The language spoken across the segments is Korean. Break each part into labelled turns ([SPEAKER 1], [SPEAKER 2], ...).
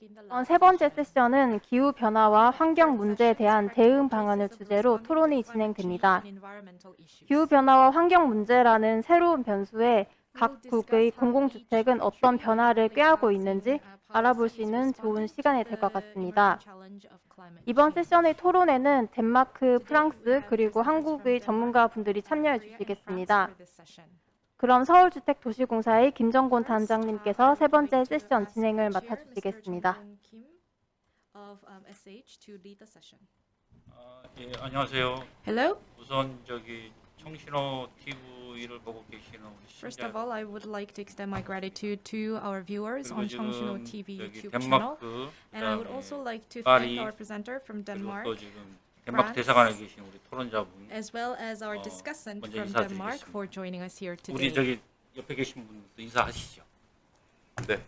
[SPEAKER 1] 이번 세 번째 세션은 기후 변화와 환경 문제에 대한 대응 방안을 주제로 토론이 진행됩니다. 기후 변화와 환경 문제라는 새로운 변수에 각국의 공공주택은 어떤 변화를 꾀하고 있는지 알아볼 수 있는 좋은 시간이 될 것 같습니다. 이번 세션의 토론에는 덴마크, 프랑스, 그리고 한국의 전문가분들이 참여해 주시겠습니다. 그럼 서울주택도시공사의 김정곤 단장님께서 세 번째 세션 진행을 맡아주시겠습니다.
[SPEAKER 2] 아, 예, 안녕하세요.
[SPEAKER 3] Hello.
[SPEAKER 2] 우선 저기 청신호 TV를 보고 계시는 우리
[SPEAKER 3] First
[SPEAKER 2] 시청자
[SPEAKER 3] of all, I would like to extend my gratitude to our viewers on Cheongshino TV YouTube channel.
[SPEAKER 2] 덴마크
[SPEAKER 3] And I would also like to thank our presenter from
[SPEAKER 2] 그리고
[SPEAKER 3] Denmark,
[SPEAKER 2] 덴마크 대사관에 계신 우리 토론자분
[SPEAKER 3] as well as our
[SPEAKER 2] 어,
[SPEAKER 3] discussant from
[SPEAKER 2] 인사드리겠습니다.
[SPEAKER 3] Denmark for joining us here
[SPEAKER 2] 우리
[SPEAKER 3] today.
[SPEAKER 2] 저기 옆에 계신 분도 인사하시죠.
[SPEAKER 4] 네.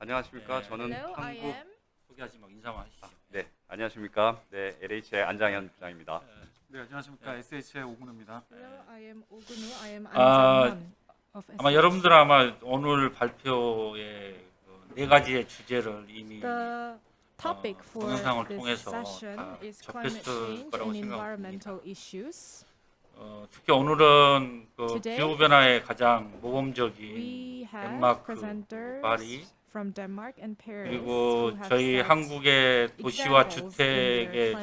[SPEAKER 4] 안녕하십니까.
[SPEAKER 2] 네.
[SPEAKER 4] 저는
[SPEAKER 3] Hello, I
[SPEAKER 4] 한국
[SPEAKER 3] am.
[SPEAKER 2] 소개하지 말고 인사만 하시죠.
[SPEAKER 4] 네. 안녕하십니까. 네. LH의 안장현 부장입니다.
[SPEAKER 5] 네, 안녕하십니까. SH의 오군우입니다.
[SPEAKER 3] Hello, I am Ogunu. I am
[SPEAKER 2] 아,
[SPEAKER 3] An of
[SPEAKER 2] 아마. 여러분들 아마 오늘 발표의 그네 가지의 주제를 이미
[SPEAKER 3] The topic
[SPEAKER 2] 어,
[SPEAKER 3] for this session
[SPEAKER 2] 다
[SPEAKER 3] is climate change and environmental issues.
[SPEAKER 2] 어, 특히 오늘은 그
[SPEAKER 3] Today,
[SPEAKER 2] 기후 변화에 가장 모범적인
[SPEAKER 3] We have
[SPEAKER 2] 덴마크,
[SPEAKER 3] presenters
[SPEAKER 2] 파리
[SPEAKER 3] from Denmark and Paris
[SPEAKER 2] 그리고 저희 한국의 도시와 주택의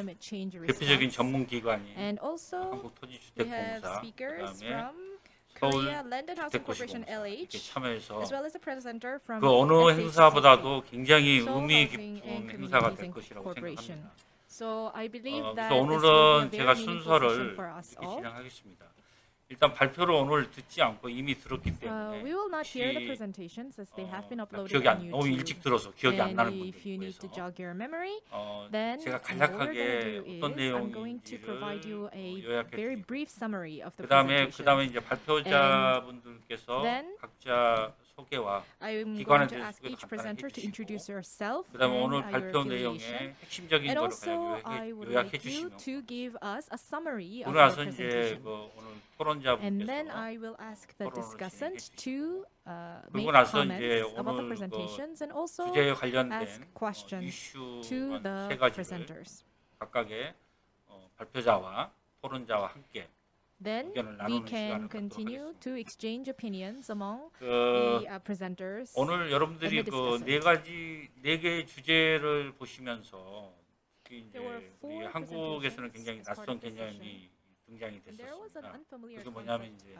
[SPEAKER 2] 대표적인. 전문 기관인
[SPEAKER 3] And also
[SPEAKER 2] 한국 토지주택공사 그다음에 서울 주택도시공사 이렇게 참여해서 그 어느. 행사보다도 굉장히 의미 깊은 행사가 될. 것이라고. 생각합니다. 어, 그래서 오늘은 제가 순서를. 진행하겠습니다. 일단 발표를 오늘 듣지 않고 이미 들었기
[SPEAKER 3] Uh,
[SPEAKER 2] 때문에 어, 기억이 안 너무 일찍. 들어서 기억이 안 나는
[SPEAKER 3] your memory,
[SPEAKER 2] 어, 제가 간략하게 어떤 내용인지를 어, 요약해 드릴게요. 그 다음에
[SPEAKER 3] presentation.
[SPEAKER 2] 그다음에 이제 발표자분들께서 각자 소개와 기관에 대해서 소개도 간단하게 해주시고, 그 다음에
[SPEAKER 3] and
[SPEAKER 2] 오늘
[SPEAKER 3] uh,
[SPEAKER 2] 발표. 내용의 핵심적인 거를
[SPEAKER 3] I
[SPEAKER 2] 요약해, 주시면 오늘 와서 이제. 그 오늘 토론자분께서 토론을 진행해
[SPEAKER 3] uh,
[SPEAKER 2] 그리고
[SPEAKER 3] make
[SPEAKER 2] 나서
[SPEAKER 3] comments
[SPEAKER 2] 이제
[SPEAKER 3] about the
[SPEAKER 2] 오늘 그
[SPEAKER 3] presentations and also
[SPEAKER 2] 주제에 관련된
[SPEAKER 3] ask
[SPEAKER 2] 어,
[SPEAKER 3] questions to
[SPEAKER 2] 이슈
[SPEAKER 3] the
[SPEAKER 2] 세 가지를
[SPEAKER 3] presenters.
[SPEAKER 2] 각각의 어, 발표자와 토론자와 함께
[SPEAKER 3] Then we can continue to exchange opinions among
[SPEAKER 2] 그
[SPEAKER 3] the uh, presenters.
[SPEAKER 2] 오늘 여러분들이 그 네. 가지 네 개의 주제를 보시면서 이제 우리 한국에서는 굉장히 낯선 개념이 등장이 됐었습니다. 그게 뭐냐면 이제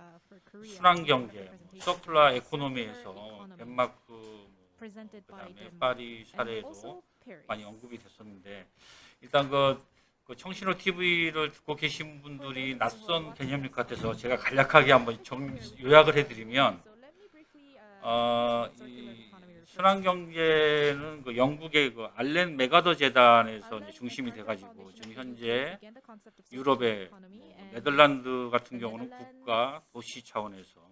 [SPEAKER 3] uh.
[SPEAKER 2] 순환 경제, 뭐. 서큘라 에코노미에서 덴마크, 뭐 그다음에 파리 사례도. 많이 언급이 됐었는데 일단 그, 그 청신호 TV를 듣고 계신 분들이 낯선 개념일 것 같아서 제가 간략하게 한번 정, 요약을 해드리면 어, 이
[SPEAKER 3] economy refers to.
[SPEAKER 2] 순환 경제는 그 영국의 그 알렌 메가더 재단에서 중심이 돼가지고 지금 현재 유럽의 뭐 네덜란드 같은 경우는 국가 도시 차원에서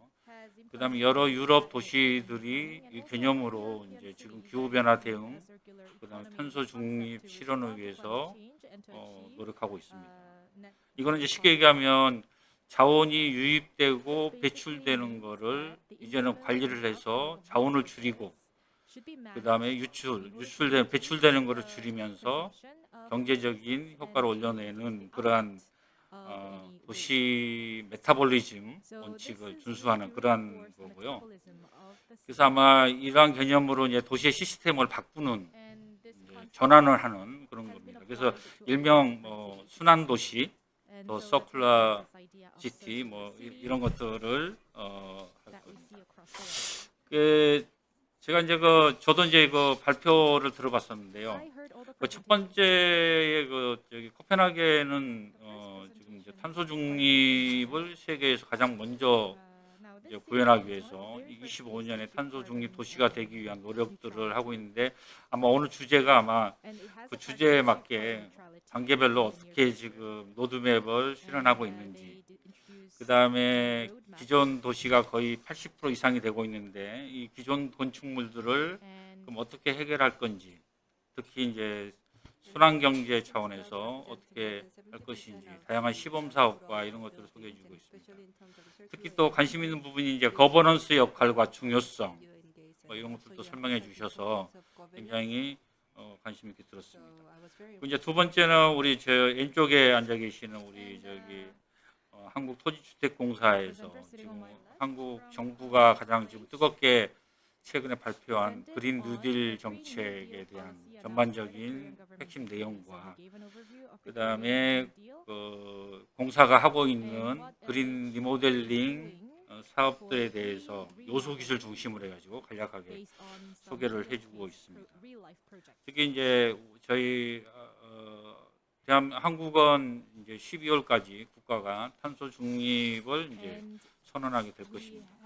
[SPEAKER 2] 그다음에 여러 유럽 도시들이 이 개념으로 이제 지금 기후 변화 대응 그다음에 탄소 중립 실현을 위해서 어, 노력하고 있습니다. 이거는 이제 쉽게 얘기하면 자원이 유입되고 배출되는 거를 이제는 관리를 해서 자원을 줄이고 그 다음에 유출, 유출된 배출되는 거를 줄이면서 경제적인 효과를 올려내는 그러한 어, 도시 metabolism 원칙을 준수하는 그러한 거고요. 그래서 아마 이러한 개념으로 이제 도시의 시스템을 바꾸는 전환을 하는 그런 겁니다. 그래서 일명 뭐 순환 도시, 또 circular city 뭐 이- 이런 것들을 어, 할 겁니다. 그 제가 이제 그 저도 이제 그 발표를 들어봤었는데요. 그 첫 번째 그 저기 코펜하겐은 어, 지금 이제 탄소 중립을 세계에서 가장 먼저 구현하기 위해서 25년에 탄소 중립 도시가 되기 위한 노력들을 하고 있는데 아마 오늘 주제가 아마 그 주제에 맞게 단계별로 어떻게 지금 로드맵을 실현하고 있는지 그 다음에 기존 도시가 거의 80% 이상이 되고 있는데 이 기존 건축물들을 그럼 어떻게 해결할 건지 특히 이제 순환 경제 차원에서 어떻게 할 것인지 다양한 시범 사업과 이런 것들을 소개해 주고 있습니다. 특히 또 관심 있는 부분이 이제 거버넌스 역할과 중요성 뭐 이런 것들도 설명해 주셔서 굉장히 어, 관심 있게 들었습니다. 이제 두 번째는 우리 저 왼쪽에 앉아 계시는 우리 저기 어, 한국토지주택공사에서 지금 한국 정부가 가장 지금 뜨겁게 최근에 발표한 그린 뉴딜 정책에 대한 전반적인 핵심 내용과 그다음에 그 공사가 하고 있는 그린 리모델링 어, 사업들에 대해서 요소 기술 중심으로 해가지고 간략하게 소개를 해주고 있습니다. 특히 이제 저희 어, 대한 한국은 이제 12월까지 국가가 탄소 중립을 이제 선언하게 될 것입니다.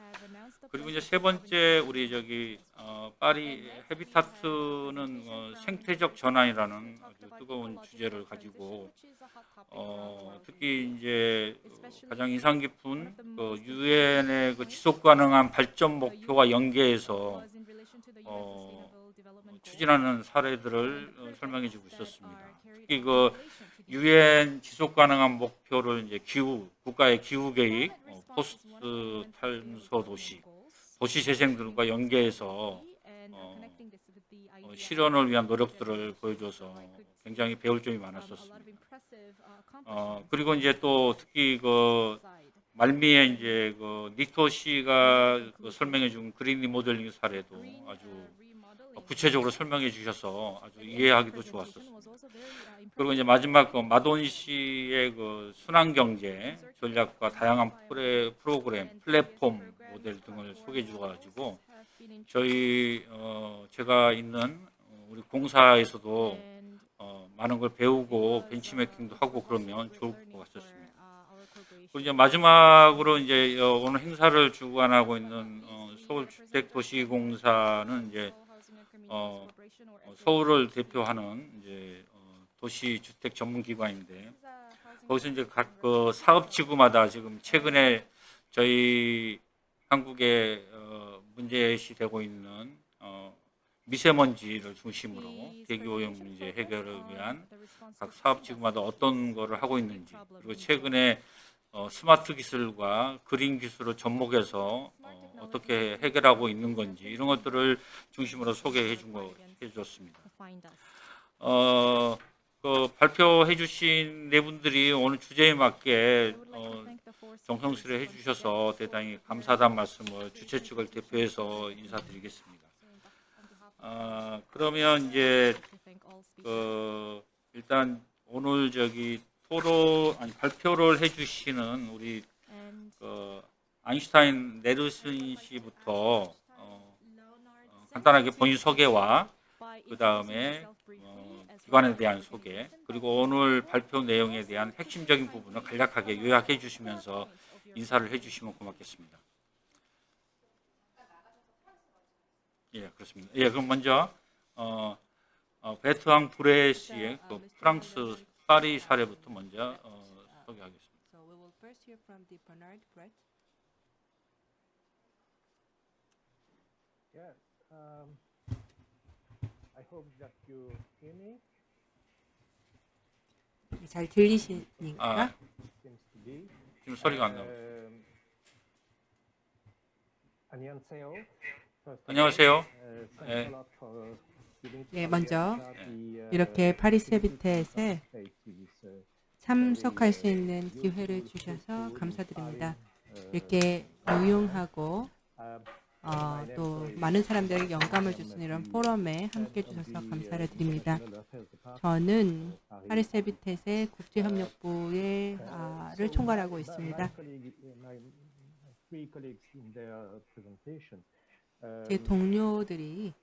[SPEAKER 2] 그리고 이제 세 번째 우리 저기 어, 파리 헤비타트는 어, 생태적 전환이라는 아주 뜨거운 주제를 가지고 어, 특히 이제 어, 가장 인상 깊은 그 유엔의 그 지속 가능한 발전 목표와 연계해서 어, 추진하는 사례들을 어, 설명해 주고 있었습니다. 특히 그 유엔 지속 가능한 목표를 이제 기후 국가의 기후 계획, 어, post 탄소 도시, 도시 재생들과 연계해서 어, 어, 실현을 위한 노력들을 보여줘서 굉장히 배울 점이 많았었습니다. 어, 그리고 이제 또 특히 그 말미에 이제 그 닉토 씨가 그 설명해 준 그린 리모델링 사례도 아주 구체적으로 설명해 주셔서 아주 이해하기도 좋았었습니다. 그리고 이제 마지막 그 마돈 씨의 그 순환 경제 전략과 다양한 프로그램, 플랫폼 모델 등을 소개해 주셔가지고 저희 어, 제가 있는 어, 우리 공사에서도 어, 많은 걸 배우고 벤치매킹도 하고 그러면 좋을 것 같았습니다. 그리고 이제 마지막으로 이제 어, 오늘 행사를 주관하고 있는 어, 서울주택도시공사는 이제 어, 어, 서울을 대표하는 이제 어, 도시 주택 전문 기관인데 거기서 이제 각 그 사업 지구마다 지금 최근에 저희 한국에 어, 문제시 되고 있는 어, 미세먼지를 중심으로 대기 오염 문제 해결을 위한 각 사업 지구마다 어떤 거를 하고 있는지 그리고 최근에 어, 스마트 기술과 그린 기술을 접목해서 어, 어떻게 해결하고 있는 건지 이런 것들을 중심으로 소개해 준 거 해줬습니다. 어, 그 발표해 주신 네 분들이 오늘 주제에 맞게 어, 정성스레 해 주셔서 대단히 감사하다는 말씀을 주최 측을 대표해서 인사드리겠습니다. 아, 그러면 이제 그 일단 오늘 저기 토론 아니 발표를 해주시는 우리 그 아인슈타인 네르슨 씨부터 어, 어, 간단하게 본인 소개와 그 다음에 어, 기관에 대한 소개 그리고 오늘 발표 내용에 대한 핵심적인 부분을 간략하게 요약해 주시면서 인사를 해 주시면 고맙겠습니다. 예, 그렇습니다. 예, 그럼 먼저 어, 어, 베트왕 브레 씨의 그 프랑스 파리 사례부터 먼저 어, 소개하겠습니다.
[SPEAKER 6] So we will first hear from the Bernard Brett.
[SPEAKER 7] Yes. Um, I hope that you hear me.
[SPEAKER 6] 잘 들리십니까?
[SPEAKER 2] 아. 지금 소리가 안 나요.
[SPEAKER 7] Um, 안녕하세요.
[SPEAKER 2] 안녕하세요.
[SPEAKER 7] uh,
[SPEAKER 2] 네.
[SPEAKER 7] Us
[SPEAKER 6] 먼저 이렇게
[SPEAKER 7] uh,
[SPEAKER 6] 참석할 수 있는 기회를 주셔서 감사드립니다. 이렇게 유용하고 어, 또 많은 사람들에게 영감을 주는 이런 포럼에 함께 해주셔서 감사를 드립니다. 저는 파리스 헤비텟의 국제협력부의 아, 를 총괄하고 있습니다. 제 동료들이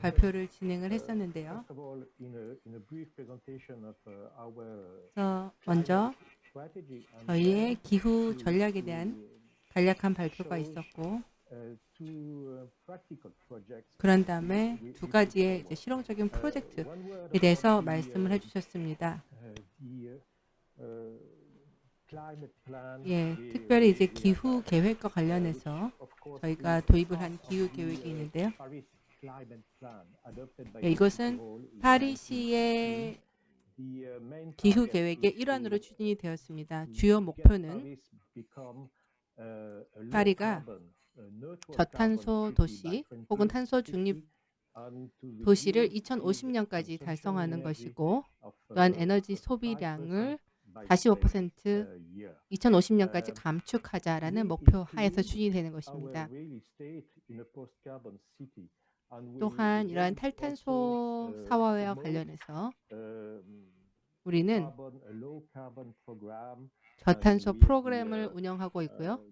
[SPEAKER 6] 발표를 진행을 했었는데요. 그래서 먼저 저희의 기후 전략에 대한 간략한 발표가 있었고 그런 다음에 두 가지의 실용적인 프로젝트에 대해서 말씀을 해주셨습니다. 예, 특별히 이제 기후 계획과 관련해서 저희가 도입을 한 기후 계획이 있는데요. 예, 이것은 파리시의 기후 계획의 일환으로 추진이 되었습니다. 주요 목표는 파리가 저탄소 도시 혹은 탄소 중립 도시를 2050년까지 달성하는 것이고 또한 에너지 소비량을 45% 2050년까지 감축하자라는 목표 하에서 추진되는 것입니다. 또한 이러한 탈탄소 사회와 관련해서 우리는 저탄소 프로그램을 운영하고 있고요.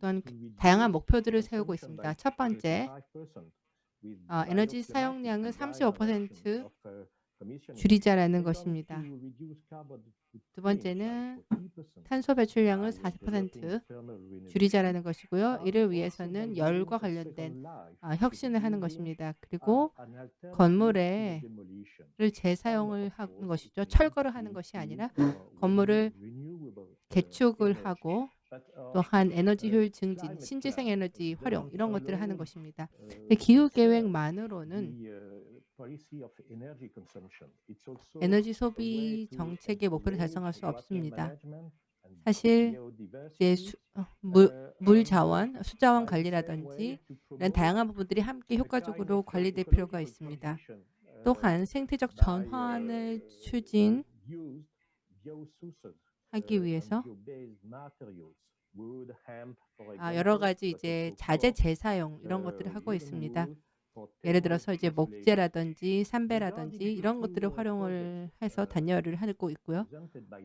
[SPEAKER 6] 또한 다양한 목표들을 세우고 있습니다. 첫 번째, 어, 에너지 사용량을 35% 줄이자라는 것입니다. 두 번째는 탄소 배출량을 40% 줄이자라는 것이고요. 이를 위해서는 열과 관련된 아, 혁신을 하는 것입니다. 그리고 건물에 를 재사용을 하는 것이죠. 철거를 하는 것이 아니라 건물을 개축을 하고 또한 에너지 효율 증진, 신재생 에너지 활용 이런 것들을 하는 것입니다. 근데 기후 계획만으로는 에너지 소비 정책의 목표를 달성할 수 없습니다. 사실 이제 수, 어, 물, 물 자원, 수자원 관리라든지 이런 다양한 부분들이 함께 효과적으로 관리될 필요가 있습니다. 또한 생태적 전환을 추진 하기 위해서 아, 여러 가지 이제 자재 재사용 이런 것들을 하고 있습니다. 예를 들어서 이제 목재라든지 삼배라든지 이런 것들을 활용을 해서 단열을 하고 있고요.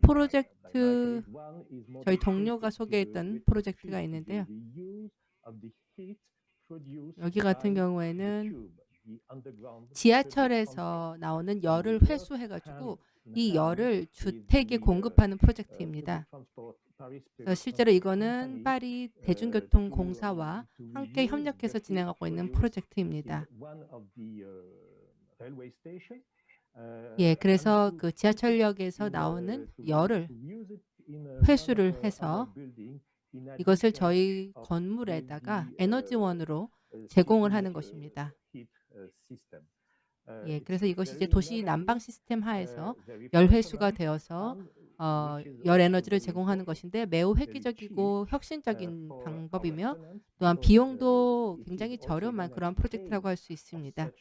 [SPEAKER 6] 프로젝트 저희 동료가 소개했던 프로젝트가 있는데요. 여기 같은 경우에는 지하철에서 나오는 열을 회수해가지고 이 열을 주택에 공급하는 프로젝트입니다. 실제로 이거는 파리 대중교통공사와 함께 협력해서 진행하고 있는 프로젝트입니다. 예, 그래서 그 지하철역에서 나오는 열을 회수를 해서 이것을 저희 건물에다가 에너지원으로 제공을 하는 것입니다. 예, 그래서 이것이 이제 도시 난방 시스템 하에서 열 회수가 되어서 어, 열 에너지를 제공하는 것인데 매우 획기적이고 혁신적인 방법이며 또한 비용도 굉장히 저렴한 그런 프로젝트라고 할 수 있습니다.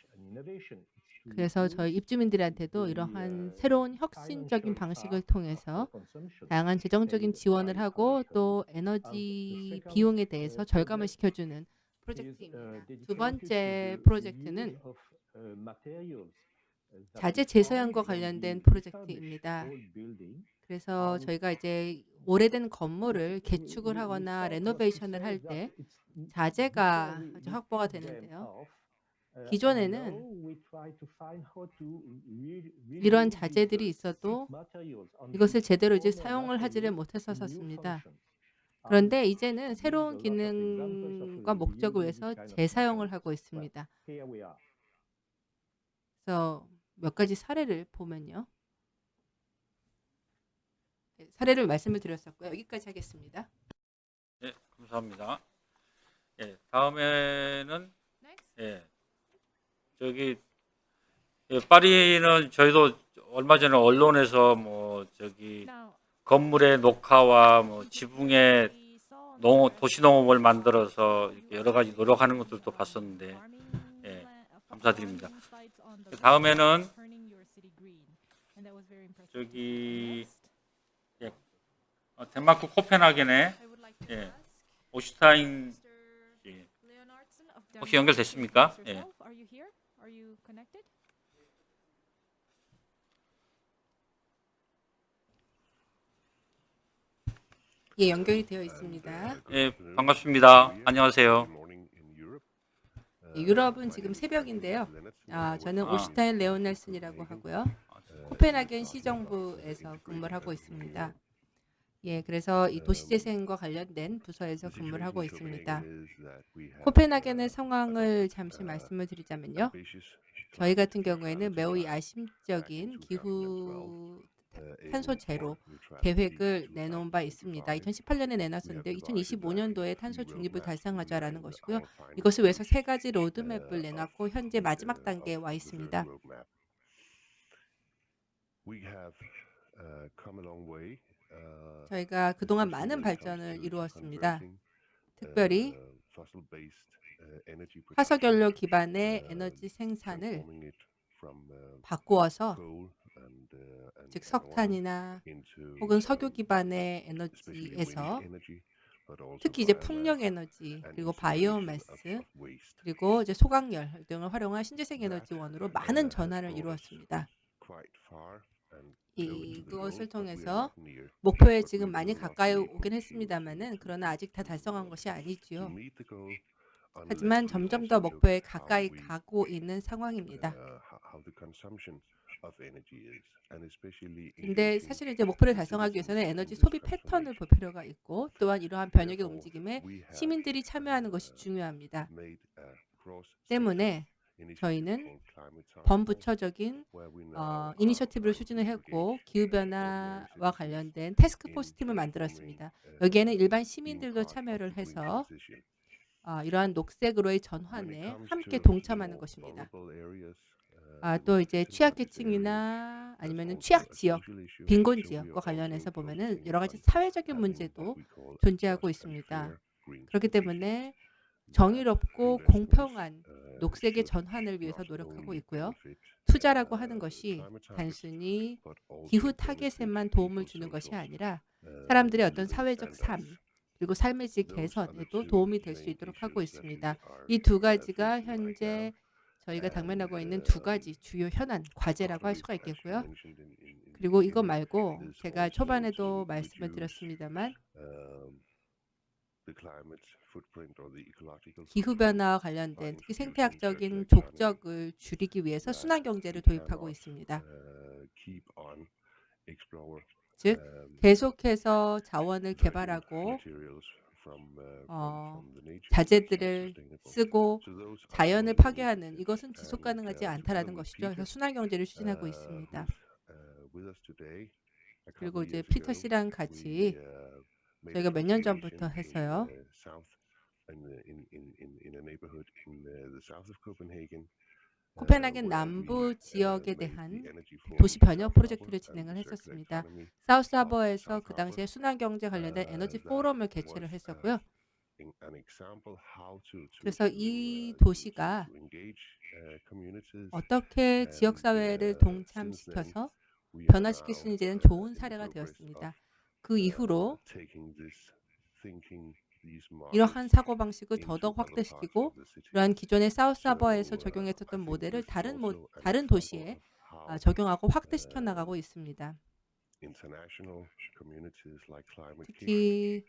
[SPEAKER 6] 그래서 저희 입주민들한테도 이러한 새로운 혁신적인 방식을 통해서 다양한 재정적인 지원을 하고 또 에너지 비용에 대해서 절감을 시켜주는 프로젝트입니다. 두 번째 프로젝트는 자재 재사용과 관련된 프로젝트입니다. 그래서 저희가 이제 오래된 건물을 개축을 하거나 레노베이션을 할 때 자재가 아주 확보가 되는데요. 기존에는 이런 자재들이 있어도 이것을 제대로 이제 사용을 하지를 못했었습니다. 그런데 이제는 새로운 기능과 목적을 위해서 재사용을 하고 있습니다. 그래서 몇 가지 사례를 보면요. 네, 사례를 말씀을 드렸었고요. 여기까지 하겠습니다.
[SPEAKER 2] 네, 감사합니다. 예, 다음에는 예, 저기 예, 파리는 저희도 얼마 전에 언론에서 뭐 저기 건물의 녹화와 뭐 지붕의 농 도시농업을 만들어서 여러 가지 노력하는 것들도 봤었는데 예, 감사드립니다. 다음에는 저기 예, 어, 덴마크 코펜하겐의 예, 오슈타인 예, 혹시 연결됐습니까? 예.
[SPEAKER 6] 예, 연결이 되어 있습니다.
[SPEAKER 2] 예, 반갑습니다. 안녕하세요.
[SPEAKER 6] 예, 유럽은 지금 새벽인데요. 아, 저는
[SPEAKER 2] 아.
[SPEAKER 6] 오슈타인 레오넬슨이라고 하고요. 코펜하겐 시정부에서 근무를 하고 있습니다. 예, 그래서 이 도시재생과 관련된 부서에서 근무를 하고 있습니다. 코펜하겐의 상황을 잠시 말씀을 드리자면요. 저희 같은 경우에는 매우 야심적인 기후 탄소 제로 계획을 내놓은 바 있습니다. 2018년에 내놨었는데 2025년도에 탄소 중립을 달성하자라는 것이고요. 이것을 위해서 세 가지 로드맵을 내놨고 현재 마지막 단계에 와 있습니다. 저희가 그동안 많은 발전을 이루었습니다. 특별히 화석연료 기반의 에너지 생산을 바꾸어서 즉 석탄이나 혹은 석유 기반의 에너지에서 특히 이제 풍력 에너지 그리고 바이오매스 그리고 이제 소각열 등을 활용한 신재생 에너지원으로 많은 전환을 이루었습니다. 이것을 통해서 목표에 지금 많이 가까이 오긴 했습니다만은 그러나 아직 다 달성한 것이 아니지요. 하지만 점점 더 목표에 가까이 가고 있는 상황입니다. 근데 사실 이제 목표를 달성하기 위해서는 에너지 소비 패턴을 볼 필요가 있고 또한 이러한 변혁의 움직임에 시민들이 참여하는 것이 중요합니다. 때문에 저희는 범부처적인 어, 이니셔티브를 추진을 했고 기후변화와 관련된 태스크포스 팀을 만들었습니다. 여기에는 일반 시민들도 참여를 해서 어, 이러한 녹색으로의 전환에 함께 동참하는 것입니다. 아, 또 이제 취약계층이나 아니면 취약 지역, 빈곤 지역과 관련해서 보면은 여러 가지 사회적인 문제도 존재하고 있습니다. 그렇기 때문에 정의롭고 공평한 녹색의 전환을 위해서 노력하고 있고요. 투자라고 하는 것이 단순히 기후 타겟에만 도움을 주는 것이 아니라 사람들의 어떤 사회적 삶 그리고 삶의 질 개선에도 도움이 될 수 있도록 하고 있습니다. 이 두 가지가 현재 저희가 당면하고 있는 두 가지 주요 현안 과제라고 할 수가 있겠고요. 그리고 이거 말고 제가 초반에도 말씀을 드렸습니다만 기후 변화와 관련된 특히 생태학적인 족적을 줄이기 위해서 순환 경제를 도입하고 있습니다. 즉 계속해서 자원을 개발하고 어, 자재들을 쓰고 자연을 파괴하는 이것은 지속 가능하지 않다라는 것이죠. 그래서 순환 경제를 추진하고 있습니다. 그리고 이제 피터 씨랑 같이 저희가 몇 년 전부터 해서요. 코펜하겐 남부 지역에 대한 도시 변혁 프로젝트를 진행을 했었습니다. 사우스하버에서 그 당시에 순환경제 관련된 에너지 포럼을 개최를 했었고요. 그래서 이 도시가 어떻게 지역사회를 동참시켜서 변화시킬 수 있는지는 좋은 사례가 되었습니다. 그 이후로 이러한 사고방식을 더더욱 확대시키고 이러한 기존의 사우스하버에서 적용했었던 모델을 다른, 모, 다른 도시에 아, 적용하고 확대시켜 나가고 있습니다. 특히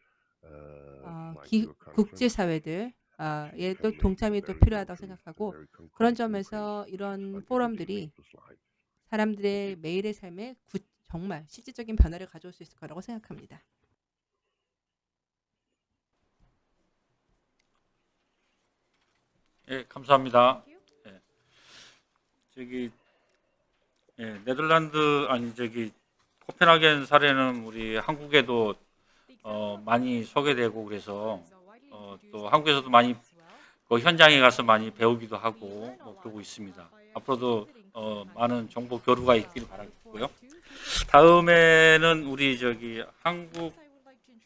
[SPEAKER 6] 어, 기, 국제사회들 아, 에또 동참이 또 필요하다고 생각하고 그런 점에서 이런 포럼들이 사람들의 매일의 삶에 구, 정말 실질적인 변화를 가져올 수 있을 거라고 생각합니다.
[SPEAKER 2] 예, 감사합니다. 예. 저기 예, 네덜란드 아니 저기 코펜하겐 사례는 우리 한국에도 어, 많이 소개되고 그래서 어, 또 한국에서도 많이 그 현장에 가서 많이 배우기도 하고 뭐 그러고 있습니다. 앞으로도 어, 많은 정보 교류가 있길 바라겠고요. 다음에는 우리 저기 한국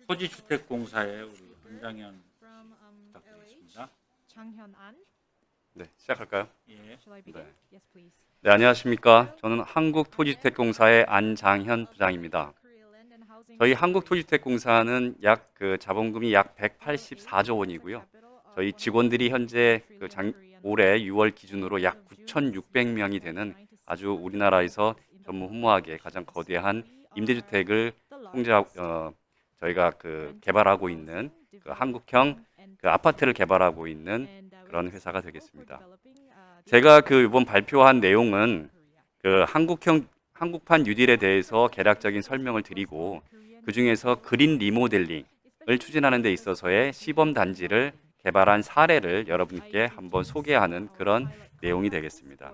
[SPEAKER 2] 토지주택공사의 우리 한장현 부탁드리겠습니다.
[SPEAKER 4] 네, 시작할까요?
[SPEAKER 2] 예.
[SPEAKER 3] Please.
[SPEAKER 4] 네, 안녕하십니까? 저는 한국토지주택공사의 안장현 부장입니다. 저희 한국토지주택공사는 약 그 자본금이 약 184조 원이고요. 저희 직원들이 현재 그 장, 올해 6월 기준으로 약 9,600명이 되는 아주 우리나라에서 전무 후무하게 가장 거대한 임대주택을 통제 어, 저희가 그 개발하고 있는 그 한국형 그 아파트를 개발하고 있는 그런 회사가 되겠습니다. 제가 그 이번 발표한 내용은 그 한국형 한국판 뉴딜에 대해서 개략적인 설명을 드리고 그 중에서 그린 리모델링을 추진하는 데 있어서의 시범 단지를 개발한 사례를 여러분께 한번 소개하는 그런 내용이 되겠습니다.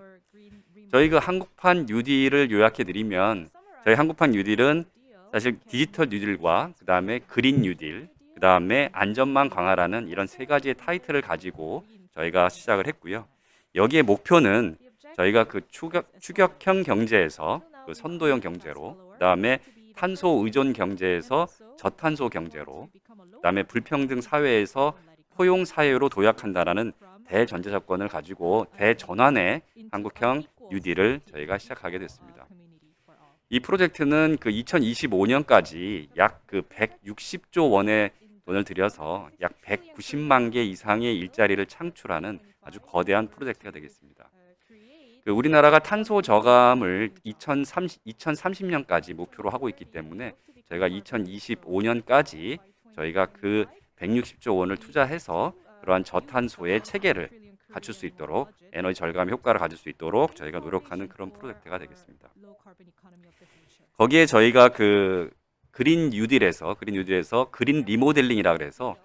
[SPEAKER 4] 저희 그 한국판 뉴딜을 요약해 드리면 저희 한국판 뉴딜은 사실 디지털 뉴딜과 그 다음에 그린 뉴딜, 그 다음에 안전망 강화라는 이런 세 가지의 타이틀을 가지고 저희가 시작을 했고요. 여기에 목표는 저희가 그 추격, 추격형 경제에서 그 선도형 경제로, 그 다음에 탄소 의존 경제에서 저탄소 경제로 그 다음에 불평등 사회에서 포용 사회로 도약한다라는 대전제 조건을 가지고 대전환의 한국형 뉴딜을 저희가 시작하게 됐습니다. 이 프로젝트는 그 2025년까지 약 그 160조 원의 돈을 들여서 약 190만 개 이상의 일자리를 창출하는 아주 거대한 프로젝트가 되겠습니다. 그 우리나라가 탄소 저감을 2030, 2030년까지 목표로 하고 있기 때문에 저희가 2025년까지 저희가 그 160조 원을 투자해서 그러한 저탄소의 체계를 갖출 수 있도록 에너지 절감 효과를 가질 수 있도록 저희가 노력하는 그런 프로젝트가 되겠습니다. 거기에 저희가 그 그린 뉴딜에서 그린 뉴딜에서 그린 리모델링이라 그래서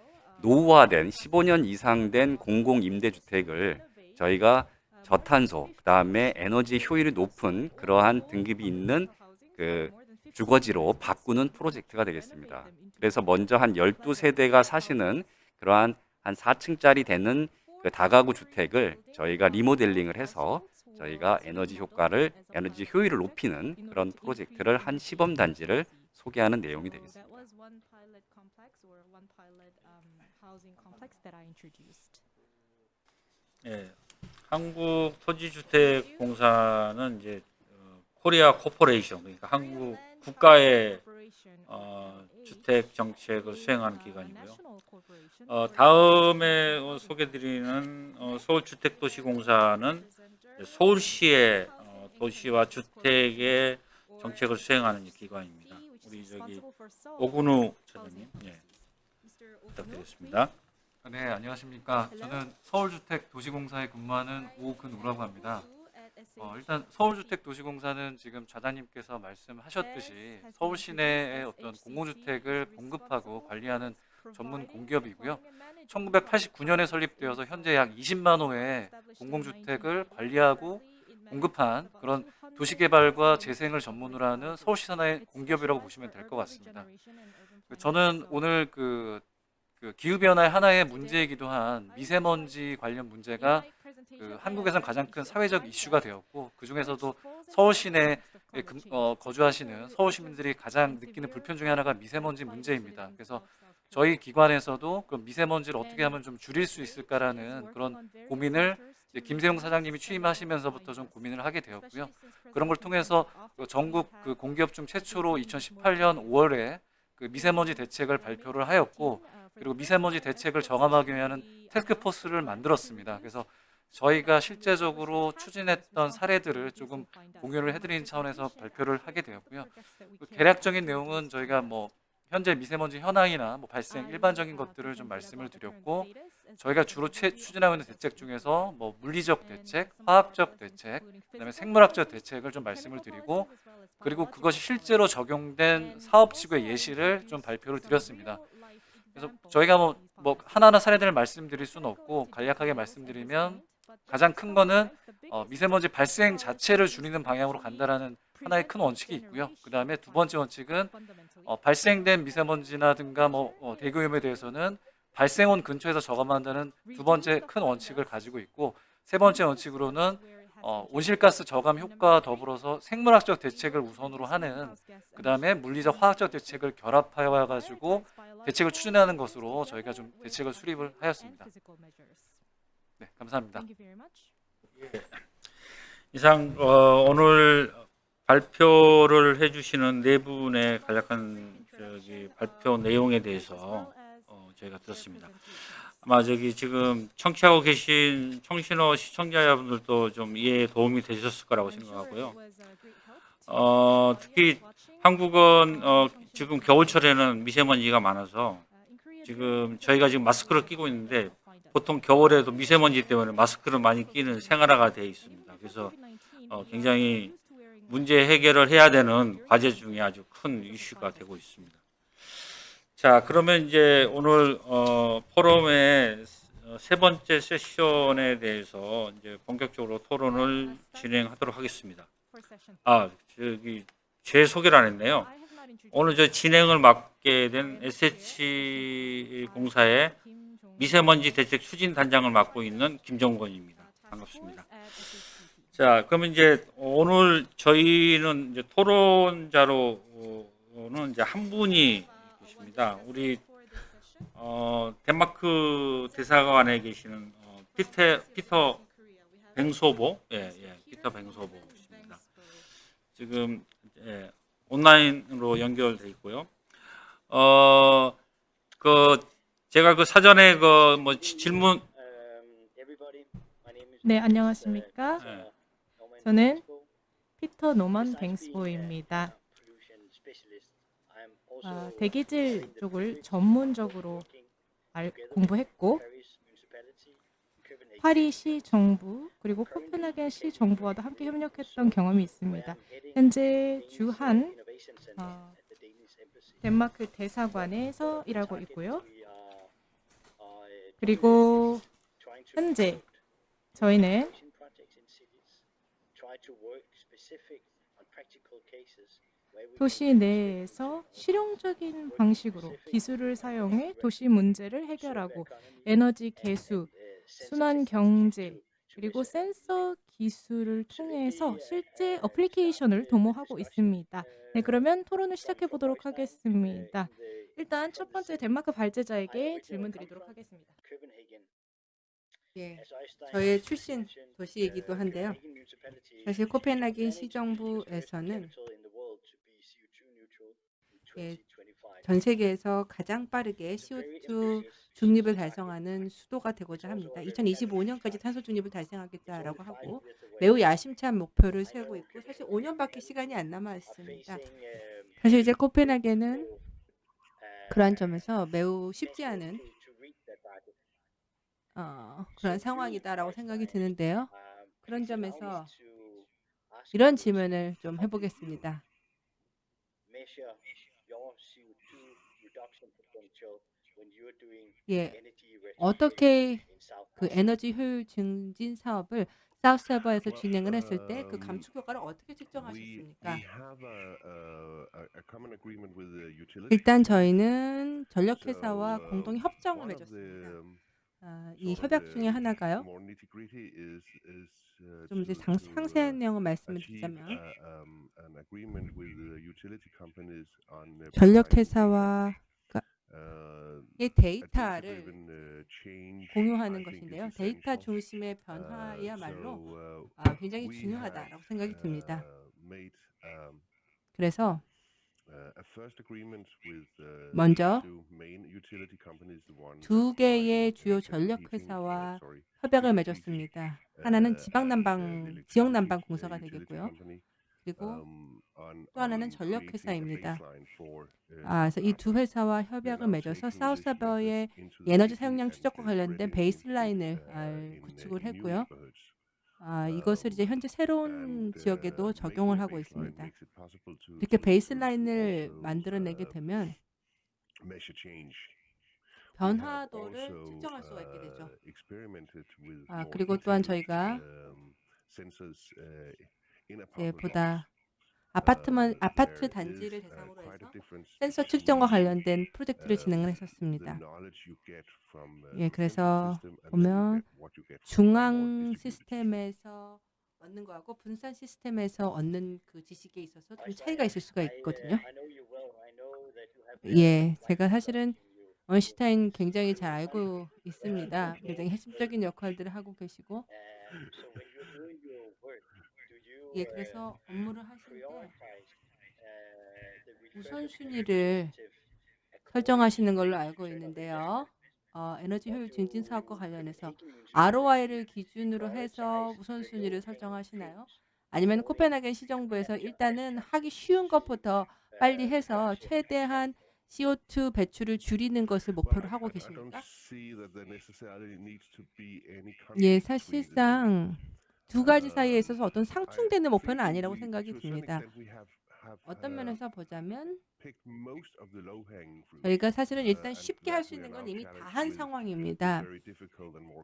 [SPEAKER 4] 노후화된 15년 이상 된 공공 임대 주택을 저희가 저탄소 그다음에 에너지 효율이 높은 그러한 등급이 있는 그 주거지로 바꾸는 프로젝트가 되겠습니다. 그래서 먼저 한 12세대가 사시는 그러한 한 4층짜리 되는 그 다가구 주택을 저희가 리모델링을 해서 저희가 에너지 효과를 에너지 효율을 높이는 그런 프로젝트를 한 시범 단지를 소개하는 내용이 되겠습니다.
[SPEAKER 2] 예, 한국 토지주택공사는 이제 어, Korea Corporation 그러니까 한국 국가의 어, 주택 정책을 수행하는 기관이고요. 어, 다음에 어, 소개드리는 어, 서울주택도시공사는 서울시의 어, 도시와 주택의 정책을 수행하는 기관입니다. 우리 저기 오근우 차장님, 예, 부탁드리겠습니다.
[SPEAKER 5] 네, 안녕하십니까. 저는 서울주택도시공사에 근무하는 오근우라고 합니다. 어, 일단 서울주택도시공사는 지금 좌장님께서 말씀하셨듯이 서울 시내의 어떤 공공주택을 공급하고 관리하는 전문 공기업이고요. 1989년에 설립되어서 현재 약 20만 호의 공공주택을 관리하고 공급한 그런 도시개발과 재생을 전문으로 하는 서울시 산하의 공기업이라고 보시면 될 것 같습니다. 저는 오늘 그, 그 기후변화의 하나의 문제이기도 한 미세먼지 관련 문제가 그 한국에선 가장 큰 사회적 이슈가 되었고 그 중에서도 서울 시내에 금- 어, 거주하시는 서울 시민들이 가장 느끼는 불편 중에 하나가 미세먼지 문제입니다. 그래서 저희 기관에서도 그 미세먼지를 어떻게 하면 좀 줄일 수 있을까라는 그런 고민을 김세용 사장님이 취임하시면서부터 좀 고민을 하게 되었고요. 그런 걸 통해서 그 전국 그 공기업 중 최초로 2018년 5월에 그 미세먼지 대책을 발표를 하였고 그리고 미세먼지 대책을 정함하기 위한 테스크포스를 만들었습니다. 그래서 저희가 실제적으로 추진했던 사례들을 조금 공유를 해드리는 차원에서 발표를 하게 되었고요. 그 개략적인 내용은 저희가 뭐 현재 미세먼지 현황이나 뭐 발생 일반적인 것들을 좀 말씀을 드렸고 저희가 주로 채- 추진하고 있는 대책 중에서 뭐 물리적 대책, 화학적 대책, 그다음에 생물학적 대책을 좀 말씀을 드리고 그리고 그것이 실제로 적용된 사업 지구의 예시를 좀 발표를 드렸습니다. 그래서 저희가 뭐, 뭐 하나하나 사례들을 말씀드릴 수는 없고 간략하게 말씀드리면 가장 큰 거는 어, 미세먼지 발생 자체를 줄이는 방향으로 간다라는 하나의 큰 원칙이 있고요. 그 다음에 두 번째 원칙은 어, 발생된 미세먼지나든가 뭐 어, 대기오염에 대해서는 발생원 근처에서 저감한다는 두 번째 큰 원칙을 가지고 있고 세 번째 원칙으로는 어, 온실가스 저감 효과와 더불어서 생물학적 대책을 우선으로 하는 그 다음에 물리적 화학적 대책을 결합하여 가지고 대책을 추진하는 것으로 저희가 좀 대책을 수립을 하였습니다. 네, 감사합니다.
[SPEAKER 2] 이상 어, 오늘 발표를 해주시는 네 분의 간략한 저기 발표 내용에 대해서 어, 저희가 들었습니다. 아마 저기 지금 청취하고 계신 청신호 시청자분들도 좀 이해에 도움이 되셨을 거라고 생각하고요. 어, 특히 한국은 어, 지금 겨울철에는 미세먼지가 많아서 지금 저희가 지금 마스크를 끼고 있는데 보통 겨울에도 미세먼지 때문에 마스크를 많이 끼는 생활화가 되어 있습니다. 그래서 어, 굉장히 문제 해결을 해야 되는 과제 중에 아주 큰 이슈가 되고 있습니다. 자, 그러면 이제 오늘 어, 포럼의 어, 세 번째 세션에 대해서 이제 본격적으로 토론을 진행하도록 하겠습니다. 아, 저기 제 소개를 안 했네요. 오늘 저 진행을 맡게 된 SH 공사의 미세먼지 대책 추진 단장을 맡고 있는 김정권입니다. 반갑습니다. 자, 그러면 이제 오늘 저희는 이제 토론자로 어, 오는 이제 한 분이 계십니다. 우리 어, 덴마크 대사관에 계시는 어, 피터 피터 뱅소보, 예, 예, 피터 뱅소보입니다. 지금 예, 온라인으로 연결돼 있고요. 어, 그 제가 그 사전에 그 뭐 질문
[SPEAKER 3] 네, 안녕하십니까?
[SPEAKER 2] 예,
[SPEAKER 3] 저는 피터 노먼 뱅스보입니다. 아, 대기질 쪽을 전문적으로 알, 공부했고 파리시 정부 그리고 코펜하겐 시 정부와도 함께 협력했던 경험이 있습니다. 현재 주한 어, 덴마크 대사관에서 일하고 있고요. 그리고 현재 저희는 도시 내에서 실용적인 방식으로 기술을 사용해 도시 문제를 해결하고 에너지 개수, 순환 경제, 그리고 센서 기술을 통해서 실제 어플리케이션을 도모하고 있습니다. 네, 그러면 토론을 시작해 보도록 하겠습니다. 일단 첫 번째 덴마크 발제자에게 질문 드리도록 하겠습니다.
[SPEAKER 6] 예, 저의 출신 도시이기도 한데요. 사실 코펜하겐 시정부에서는 예, 전 세계에서 가장 빠르게 CO2 중립을 달성하는 수도가 되고자 합니다. 2025년까지 탄소 중립을 달성하겠다라고 하고 매우 야심찬 목표를 세우고 있고 사실 5년밖에 시간이 안 남아 있습니다. 사실 이제 코펜하겐은 그러한 점에서 매우 쉽지 않은 어, 그런 상황이다라고 생각이 드는데요. 그런 점에서 이런 질문을 좀 해보겠습니다. 예, 어떻게 그 에너지 효율 증진 사업을 사우스서버에서 진행을 했을 때 그 감축 효과를 어떻게 측정하셨습니까? 일단 저희는 전력회사와 공동 협정을 맺었습니다. 아, 이 협약 중에 하나가요. 좀 이제 상, 상세한 내용을 말씀을 드리자면 전력회사와 이 데이터를 공유하는 것인데요. 데이터 중심의 변화야말로 아, 굉장히 중요하다라고 생각이 듭니다. 그래서 먼저 두 개의 주요 전력 회사와 협약을 맺었습니다. 하나는 지방 난방 지역 난방 공사가 되겠고요. 그리고 또 하나는 전력 회사입니다. 아, 그래서 이 두 회사와 협약을 맺어서 사우스서버의 에너지 사용량 추적과 관련된 베이스라인을 아, 구축을 했고요. 아, 이것을 이제 현재 새로운 지역에도 적용을 하고 있습니다. 이렇게 베이스라인을 만들어내게 되면 변화도를 측정할 수가 있게 되죠. 아, 그리고 또한 저희가 예, 보다 아파트만 아파트 단지를 대상으로 해서 센서 측정과 관련된 프로젝트를 진행을 했었습니다. 예, 그래서 보면 중앙 시스템에서 얻는 거하고 분산 시스템에서 얻는 그 지식에 있어서 좀 차이가 있을 수가 있거든요. 예, 제가 사실은 원슈타인 굉장히 잘 알고 있습니다. 굉장히 핵심적인 역할들을 하고 계시고 예, 그래서 업무를 하실 때 우선순위를 설정하시는 걸로 알고 있는데요. 어, 에너지 효율 증진 사업과 관련해서 ROI를 기준으로 해서 우선순위를 설정하시나요? 아니면 코펜하겐 시정부에서 일단은 하기 쉬운 것부터 빨리 해서 최대한 CO2 배출을 줄이는 것을 목표로 하고 계십니까? 예, 사실상 두 가지 사이에 있어서 어떤 상충되는 목표는 아니라고 생각이 듭니다. 어떤 면에서 보자면 저희가 사실은 일단 쉽게 할 수 있는 건 이미 다 한 상황입니다.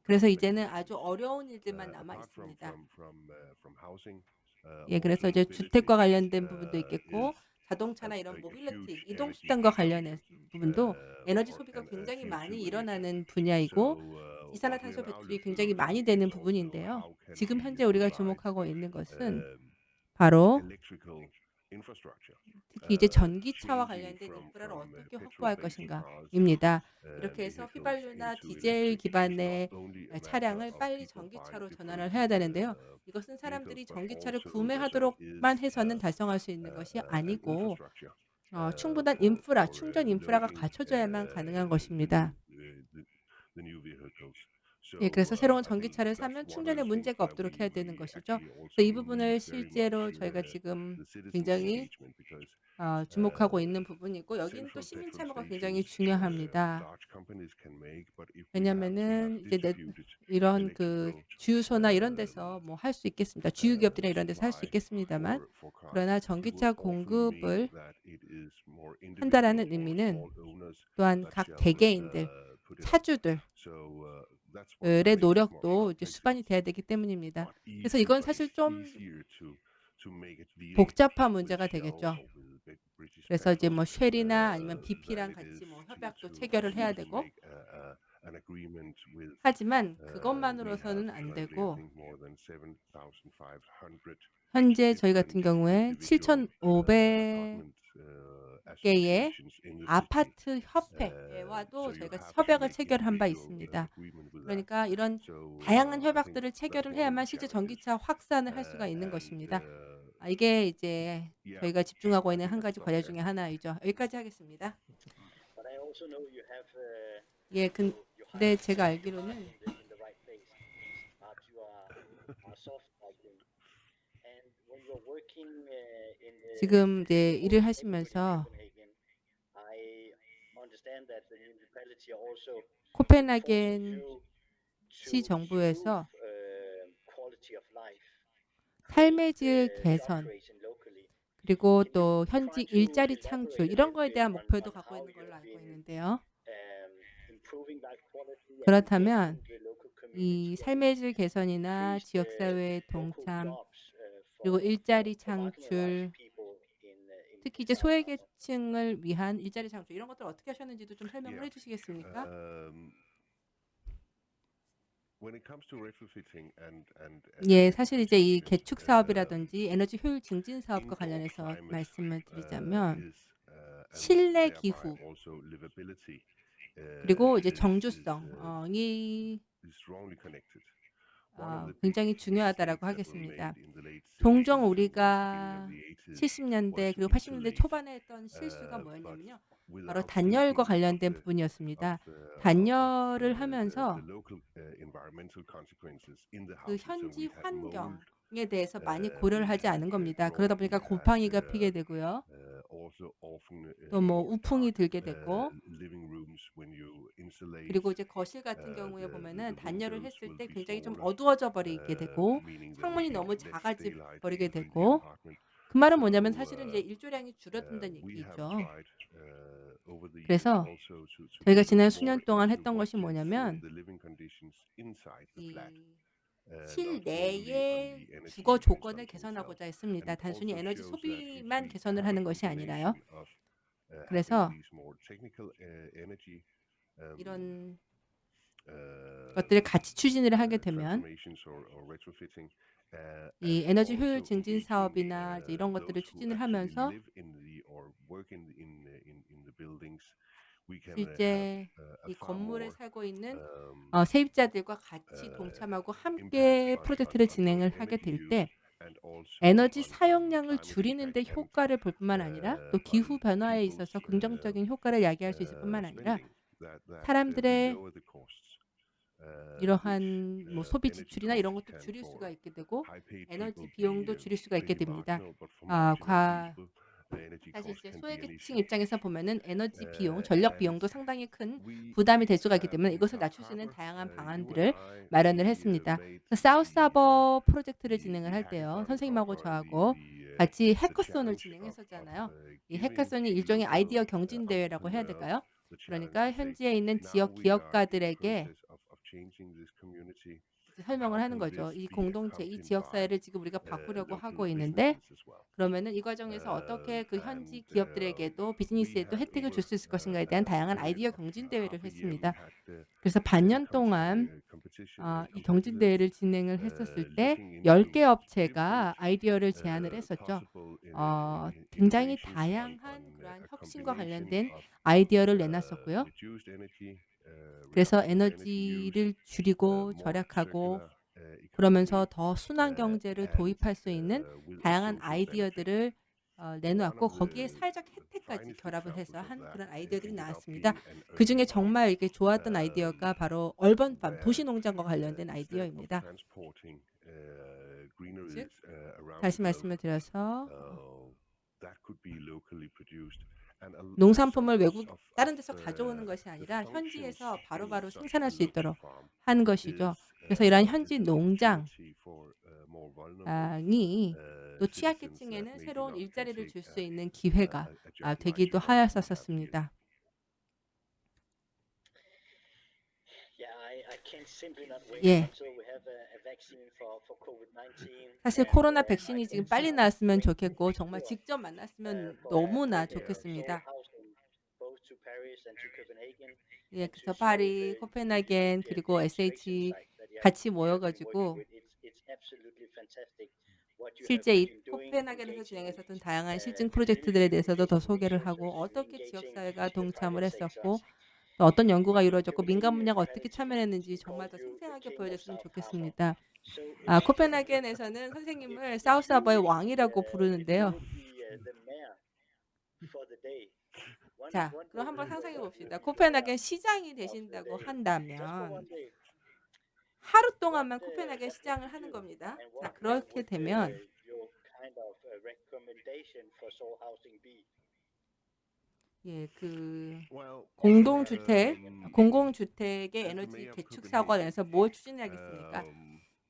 [SPEAKER 6] 그래서 이제는 아주 어려운 일들만 남아 있습니다. 예, 그래서 이제 주택과 관련된 부분도 있겠고 자동차나 이런 모빌리티 이동 수단과 관련된 부분도 에너지 소비가 굉장히 많이 일어나는 분야이고 이산화탄소 배출이 굉장히 많이 되는 부분인데요. 지금 현재 우리가 주목하고 있는 것은 바로 특히 이제 전기차와 관련된 인프라를 어떻게 확보할 것인가입니다. 이렇게 해서 휘발유나 디젤 기반의 차량을 빨리 전기차로 전환을 해야 되는데요. 이것은 사람들이 전기차를 구매하도록만 해서는 달성할 수 있는 것이 아니고 어, 충분한 인프라, 충전 인프라가 갖춰져야만 가능한 것입니다. 예, 그래서 새로운 전기차를 사면 충전에 문제가 없도록 해야 되는 것이죠. 그래서 이 부분을 실제로 저희가 지금 굉장히 어, 주목하고 있는 부분이고 여기는 또 시민 참여가 굉장히 중요합니다. 왜냐하면은 이제 내, 이런 그 주유소나 이런 데서 뭐 할 수 있겠습니다. 주유 기업들이나 이런 데서 할 수 있겠습니다만 그러나 전기차 공급을 한다라는 의미는 또한 각 개개인들 차주들 의 노력도 이제 수반이 돼야 되기 때문입니다. 그래서 이건 사실 좀 복잡한 문제가 되겠죠. 그래서 이제 뭐 쉘이나 아니면 BP랑 같이 뭐 협약도 체결을 해야 되고 하지만 그것만으로서는 안 되고 현재 저희 같은 경우에 7,500 개의 아파트 협회와도 저희가 협약을 체결한 바 있습니다. 그러니까 이런 다양한 협약들을 체결을 해야만 실제 전기차 확산을 할 수가 있는 것입니다. 아, 이게 이제 저희가 집중하고 있는 한 가지 과제 중에 하나이죠. 여기까지 하겠습니다. 예, 근데 제가 알기로는 지금 이제 일을 하시면서 코펜하겐 시 정부에서 삶의 질 개선 그리고 또 현지 일자리 창출 이런 거에 대한 목표도 갖고 있는 걸로 알고 있는데요. 그렇다면 이 삶의 질 개선이나 지역사회 동참 그리고 일자리 창출 특히 이제 소외계층을 위한 일자리 창출 이런 것들 어떻게 하셨는지도 좀 설명을 해주시겠습니까? 예, 사실 이제 이 개축 사업이라든지 에너지 효율 증진 사업과 관련해서 말씀을 드리자면 실내 기후 그리고 이제 정주성이 어, 굉장히 중요하다라고 하겠습니다. 종종 우리가 70년대 그리고 80년대 초반에 했던 실수가 뭐였냐면요. 바로 단열과 관련된 부분이었습니다. 단열을 하면서 그 현지 환경 에 대해서 많이 고려를 하지 않은 겁니다. 그러다 보니까 곰팡이가 피게 되고요. 또 뭐 우풍이 들게 되고 그리고 이제 거실 같은 경우에 보면은 단열을 했을 때 굉장히 좀 어두워져 버리게 되고 창문이 너무 작아지 버리게 되고 그 말은 뭐냐면 사실은 이제 일조량이 줄어든다는 얘기죠. 그래서 저희가 지난 수년 동안 했던 것이 뭐냐면 이 실내의 주거 조건을 개선하고자 했습니다. 단순히 에너지 소비만 개선을 하는 것이 아니라요. 그래서 이런 것들을 같이 추진을 하게 되면 이 에너지 효율 증진 사업이나 이런 것들을 추진을 하면서 실제 이 건물에 살고 있는 어, 세입자들과 같이 동참하고 함께 프로젝트를 진행을 하게 될 때 에너지 사용량을 줄이는 데 효과를 볼 뿐만 아니라 또 기후 변화에 있어서 긍정적인 효과를 야기할 수 있을 뿐만 아니라 사람들의 이러한 뭐 소비 지출이나 이런 것도 줄일 수가 있게 되고 에너지 비용도 줄일 수가 있게 됩니다. 아, 과 사실 이제 소외계층 입장에서 보면은 에너지 비용, 전력 비용도 상당히 큰 부담이 될 수가 있기 때문에 이것을 낮출 수 있는 다양한 방안들을 마련을 했습니다. 사우스하버 프로젝트를 진행을 할 때요. 선생님하고 저하고 같이 해커손을 진행했었잖아요. 이 해커손이 일종의 아이디어 경진 대회라고 해야 될까요? 그러니까 현지에 있는 지역 기업가들에게 설명을 하는 거죠. 이 공동체, 이 지역 사회를 지금 우리가 바꾸려고 하고 있는데 그러면은 이 과정에서 어떻게 그 현지 기업들에게도 비즈니스에도 혜택을 줄 수 있을 것인가에 대한 다양한 아이디어 경진 대회를 했습니다. 그래서 반년 동안 어, 이 경진대회를 진행을 했었을 때 10개 업체가 아이디어를 제안을 했었죠. 어, 굉장히 다양한 그러한 혁신과 관련된 아이디어를 내놨었고요. 그래서 에너지를 줄이고 절약하고 그러면서 더 순환 경제를 도입할 수 있는 다양한 아이디어들을 어, 내놓았고 거기에 사회적 혜택까지 결합을 해서 한 그런 아이디어들이 나왔습니다. 그 중에 정말 이게 좋았던 아이디어가 바로 얼번팜 도시농장과 관련된 아이디어입니다. 즉 다시 말씀을 드려서 농산품을 외국 다른 데서 가져오는 것이 아니라 현지에서 바로 바로 생산할 수 있도록 한 것이죠. 그래서 이러한 현지 농장이 또 취약계층에는 새로운 일자리를 줄 수 있는 기회가 아, 되기도 하였었습니다. 예. 사실 코로나 백신이 지금 빨리 나왔으면 좋겠고 정말 직접 만났으면 너무나 좋겠습니다. 예, 그래서 파리, 코펜하겐 그리고 SH 같이 모여가지고 실제 이 코펜하겐에서 진행했었던 다양한 실증 프로젝트들에 대해서도 더 소개를 하고 어떻게 지역사회가 동참을 했었고 또 어떤 연구가 이루어졌고 민간 분야가 어떻게 참여했는지 정말 더 생생하게 보여줬으면 좋겠습니다. 아, 코펜하겐에서는 선생님을 사우스하버의 왕이라고 부르는데요. 자, 그럼 한번 상상해 봅시다. 코펜하겐 시장이 되신다고 한다면 하루 동안만 코펜하겐 시장을 하는 겁니다. 자, 그렇게 되면 예, 그 공동주택, 공공주택의 에너지 사고가 내서 뭘 추진해야겠습니까?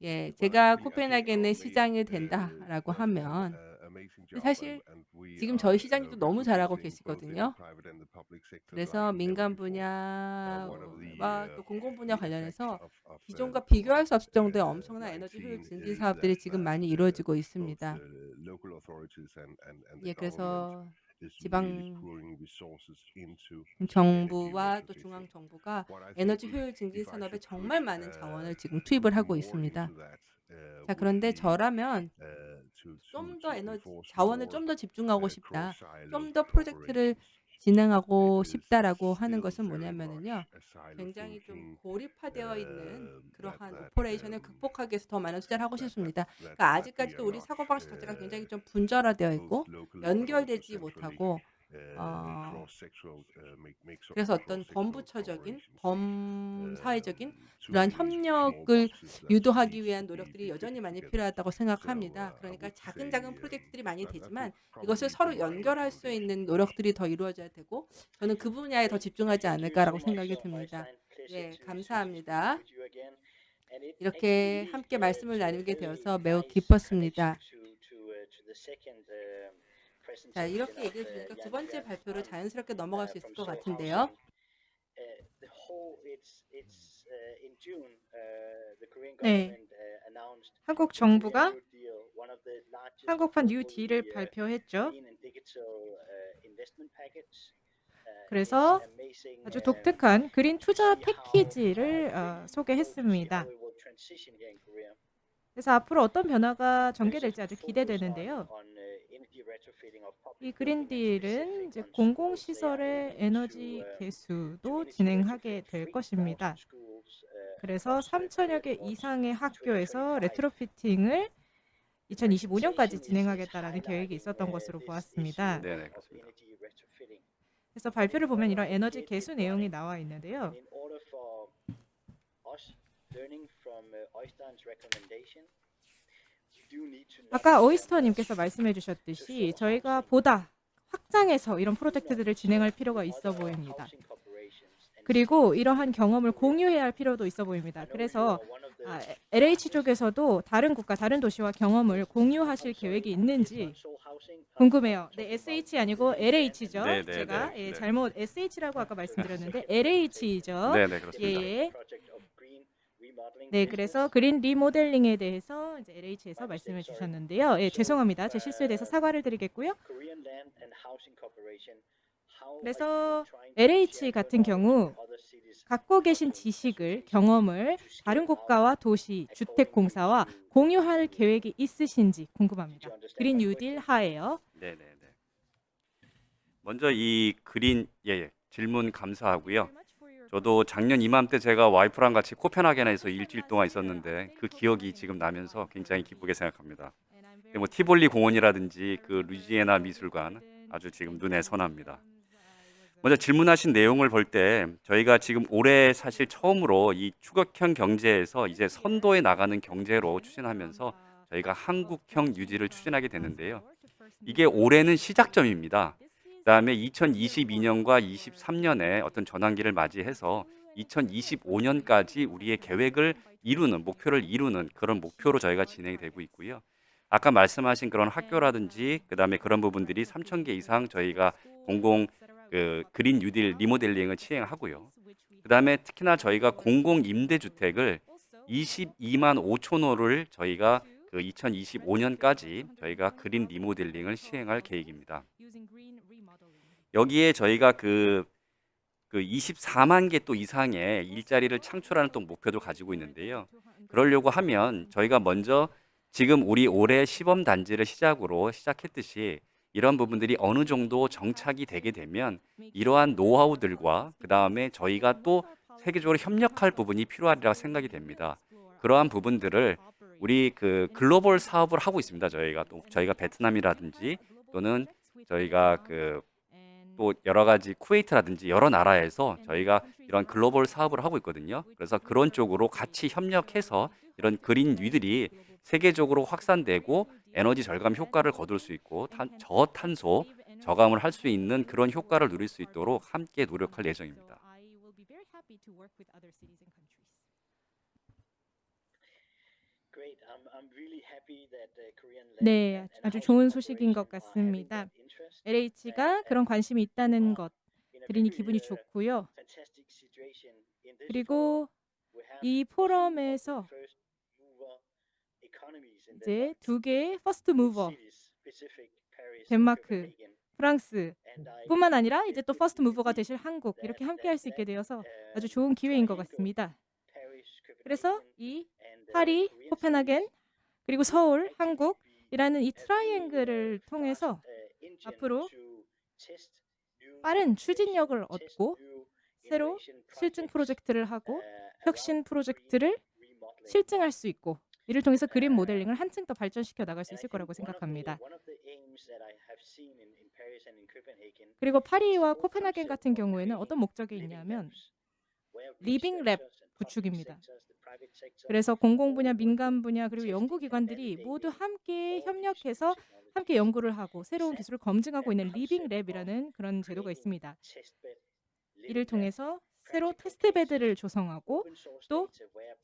[SPEAKER 6] 예, 제가 코펜하겐의 시장이 된다라고 하면 사실 지금 저희 시장님도 너무 잘하고 계시거든요. 그래서 민간 분야와 또 공공 분야 관련해서 기존과 비교할 수 없을 정도의 엄청난 에너지 효율 증진 사업들이 지금 많이 이루어지고 있습니다. 예, 그래서 지방 정부와 또 중앙 정부가 에너지 효율 증진 산업에 정말 많은 자원을 지금 투입을 하고 있습니다. 자, 그런데 저라면 좀 더 에너지 자원을 좀 더 집중하고 싶다. 좀 더 프로젝트를 진행하고 싶다라고 하는 것은 뭐냐면은요. 굉장히 좀 고립화되어 있는 그러한 operation을 극복하기 위해서 더 많은 투자를 하고 싶습니다. 그러니까 아직까지도 우리 사고방식 자체가 굉장히 좀 분절화되어 있고 연결되지 못하고 어, 그래서 어떤 범부처적인 범사회적인 그러한 협력을 유도하기 위한 노력들이 여전히 많이 필요하다고 생각합니다. 그러니까 작은 작은 프로젝트들이 많이 되지만 이것을 서로 연결할 수 있는 노력들이 더 이루어져야 되고 저는 그 분야에 더 집중하지 않을까라고 생각이 듭니다. 예, 감사합니다. 이렇게 함께 말씀을 나누게 되어서 매우 기뻤습니다. 자, 이렇게 얘기를 들으니까 두 번째 발표로 자연스럽게 넘어갈 수 있을 것 같은데요.
[SPEAKER 3] 네. 한국 정부가 한국판 뉴 딜을 발표했죠. 그래서 아주 독특한 그린 투자 패키지를 어, 소개했습니다. 그래서 앞으로 어떤 변화가 전개될지 아주 기대되는데요. 이 그린딜은 이제 공공시설의 에너지 개수도 진행하게 될 것입니다. 그래서 3천여 개 이상의 학교에서 레트로피팅을 2025년까지 진행하겠다라는 계획이 있었던 것으로 보았습니다.
[SPEAKER 4] 네, 네, 그렇습니다.
[SPEAKER 3] 그래서 발표를 보면 이런 에너지 개수 내용이 나와 있는데요. 아까 오이스터님께서 말씀해 주셨듯이 저희가 보다 확장해서 이런 프로젝트들을 진행할 필요가 있어 보입니다. 그리고 이러한 경험을 공유해야 할 필요도 있어 보입니다. 그래서 아, LH 쪽에서도 다른 국가, 다른 도시와 경험을 공유하실 계획이 있는지 궁금해요. 네, SH 아니고 LH죠.
[SPEAKER 4] 네, 네,
[SPEAKER 3] 제가
[SPEAKER 4] 네,
[SPEAKER 3] 예,
[SPEAKER 4] 네.
[SPEAKER 3] 잘못 SH라고 아까 말씀드렸는데 LH죠.
[SPEAKER 4] 네, 네, 그렇습니다.
[SPEAKER 3] 예. 네, 그래서 그린 리모델링에 대해서 이제 LH에서 말씀해 주셨는데요. 예, 죄송합니다. 제 실수에 대해서 사과를 드리겠고요. 그래서 LH 같은 경우 갖고 계신 지식을 경험을 다른 국가와 도시 주택공사와 공유할 계획이 있으신지 궁금합니다. 그린 뉴딜 하에요.
[SPEAKER 4] 네, 네, 네. 먼저 이 그린 예, 예, 질문 감사하고요. 저도 작년 이맘때 제가 와이프랑 같이 코펜하겐에서 일주일 동안 있었는데 그 기억이 지금 나면서 굉장히 기쁘게 생각합니다. 뭐 티볼리 공원이라든지 그 루지애나 미술관 아주 지금 눈에 선합니다. 먼저 질문하신 내용을 볼 때 저희가 지금 올해 사실 처음으로 이 추격형 경제에서 이제 선도에 나가는 경제로 추진하면서 저희가 한국형 유지를 추진하게 되는데요. 이게 올해는 시작점입니다. 그다음에 2022년과 23년에 어떤 전환기를 맞이해서 2025년까지 우리의 계획을 이루는 목표를 이루는 그런 목표로 저희가 진행이 되고 있고요. 아까 말씀하신 그런 학교라든지 그다음에 그런 부분들이 3천 개 이상 저희가 공공 그 그린 뉴딜 리모델링을 시행하고요. 그다음에 특히나 저희가 공공 임대 주택을 22만 5천 호를 저희가 그 2025년까지 저희가 그린 리모델링을 시행할 계획입니다. 여기에 저희가 그, 그 24만 개 또 이상의 일자리를 창출하는 또 목표도 가지고 있는데요. 그러려고 하면 저희가 먼저 지금 우리 올해 시범 단지를 시작으로 시작했듯이 이런 부분들이 어느 정도 정착이 되게 되면 이러한 노하우들과 그 다음에 저희가 또 세계적으로 협력할 부분이 필요하리라 생각이 됩니다. 그러한 부분들을 우리 그 글로벌 사업을 하고 있습니다. 저희가 또 저희가 베트남이라든지 또는 저희가 그 또 여러 가지 쿠웨이트라든지 여러 나라에서 저희가 이런 글로벌 사업을 하고 있거든요. 그래서 그런 쪽으로 같이 협력해서 이런 그린 위들이 세계적으로 확산되고 에너지 절감 효과를 거둘 수 있고 탄, 저탄소 저감을 할 수 있는 그런 효과를 누릴 수 있도록 함께 노력할 예정입니다.
[SPEAKER 3] 네, 아주 좋은 소식인 것 같습니다. LH가 그런 관심이 있다는 것 들으니 기분이 좋고요. 그리고 이 포럼에서 이제 두 개의 first mover 덴마크, 프랑스 뿐만 아니라 이제 또 first mover가 되실 한국 이렇게 함께 할 수 있게 되어서 아주 좋은 기회인 것 같습니다. 그래서 이 파리, 코펜하겐 그리고 서울, 한국이라는 이 트라이앵글을 통해서 앞으로 빠른 추진력을 얻고 새로 실증 프로젝트를 하고 혁신 프로젝트를 실증할 수 있고 이를 통해서 그린 모델링을 한층 더 발전시켜 나갈 수 있을 거라고 생각합니다. 그리고 파리와 코펜하겐 같은 경우에는 어떤 목적이 있냐면 living lab 구축입니다. 그래서 공공 분야, 민간 분야 그리고 연구 기관들이 모두 함께 협력해서 함께 연구를 하고 새로운 기술을 검증하고 있는 living lab이라는 그런 제도가 있습니다. 이를 통해서 새로 test bed를 조성하고 또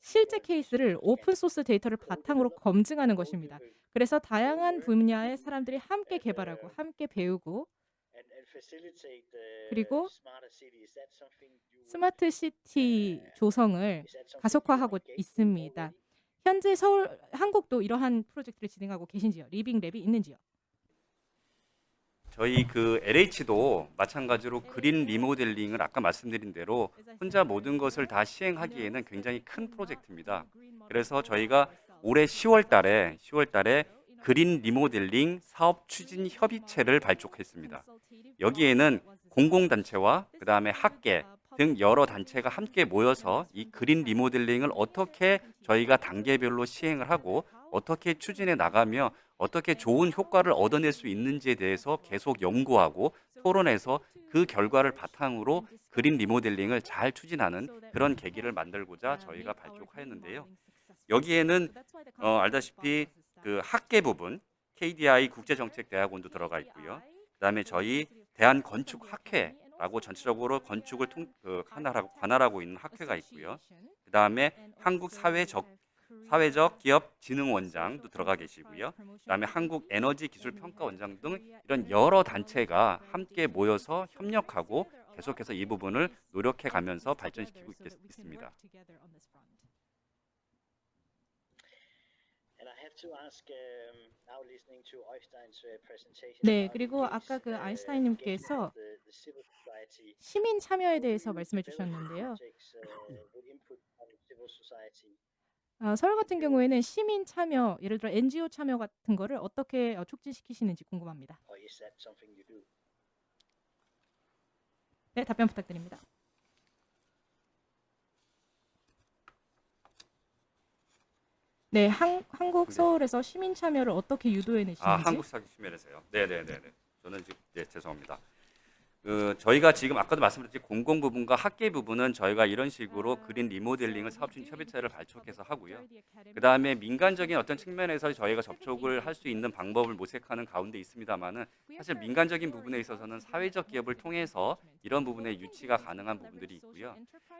[SPEAKER 3] 실제 케이스를 open source 데이터를 바탕으로 검증하는 것입니다. 그래서 다양한 분야의 사람들이 함께 개발하고 함께 배우고 그리고 스마트 시티 조성을 가속화하고 있습니다. 현재 서울 한국도 이러한 프로젝트를 진행하고 계신지요? living lab이 있는지요?
[SPEAKER 4] 저희 그 LH도 마찬가지로 그린 리모델링을 아까 말씀드린 대로 혼자 모든 것을 다 시행하기에는 굉장히 큰 프로젝트입니다. 그래서 저희가 올해 10월 달에 10월 달에 그린 리모델링 사업 추진 협의체를 발족했습니다. 여기에는 공공단체와 그 다음에 학계 등 여러 단체가 함께 모여서 이 그린 리모델링을 어떻게 저희가 단계별로 시행을 하고 어떻게 추진해 나가며 어떻게 좋은 효과를 얻어낼 수 있는지에 대해서 계속 연구하고 토론해서 그 결과를 바탕으로 그린 리모델링을 잘 추진하는 그런 계기를 만들고자 저희가 발족하였는데요. 여기에는 어, 알다시피 그 학계 부분 KDI 국제정책대학원도 들어가 있고요. 그다음에 저희 대한건축학회라고 전체적으로 건축을 통, 그 관할하고, 관할하고 있는 학회가 있고요. 그다음에 한국사회적 사회적 기업 진흥 원장도 들어가 계시고요. 그다음에 한국 에너지 기술 평가 원장 등 이런 여러 단체가 함께 모여서 협력하고 계속해서 이 부분을 노력해 가면서 발전시키고 있겠, 있습니다.
[SPEAKER 3] 네, 그리고 아까 그 아인슈타인님께서 시민 참여에 대해서 말씀해 주셨는데요. 아, 서울 같은 경우에는 시민 참여, 예를 들어 NGO 참여 같은 거를 어떻게 어, 촉진시키시는지 궁금합니다. 네, 답변 부탁드립니다. 네, 한, 한국
[SPEAKER 4] 네.
[SPEAKER 3] 서울에서 시민 참여를 어떻게 유도해 내시는지.
[SPEAKER 4] 아, 한국 심면에서요. 네, 네, 네, 네. 저는 지금 네, 죄송합니다. 그 저희가 지금 아까도 말씀드렸듯이 공공 부분과 학계 부분은 저희가 이런 식으로 그린 리모델링을 사업진 협의체를 발족해서 하고요. 그 다음에 민간적인 어떤 측면에서 저희가 접촉을 할 수 있는 방법을 모색하는 가운데 있습니다만은 사실 민간적인 부분에 있어서는 사회적 기업을 통해서 이런 부분에 유치가 가능한 부분들이 있고요.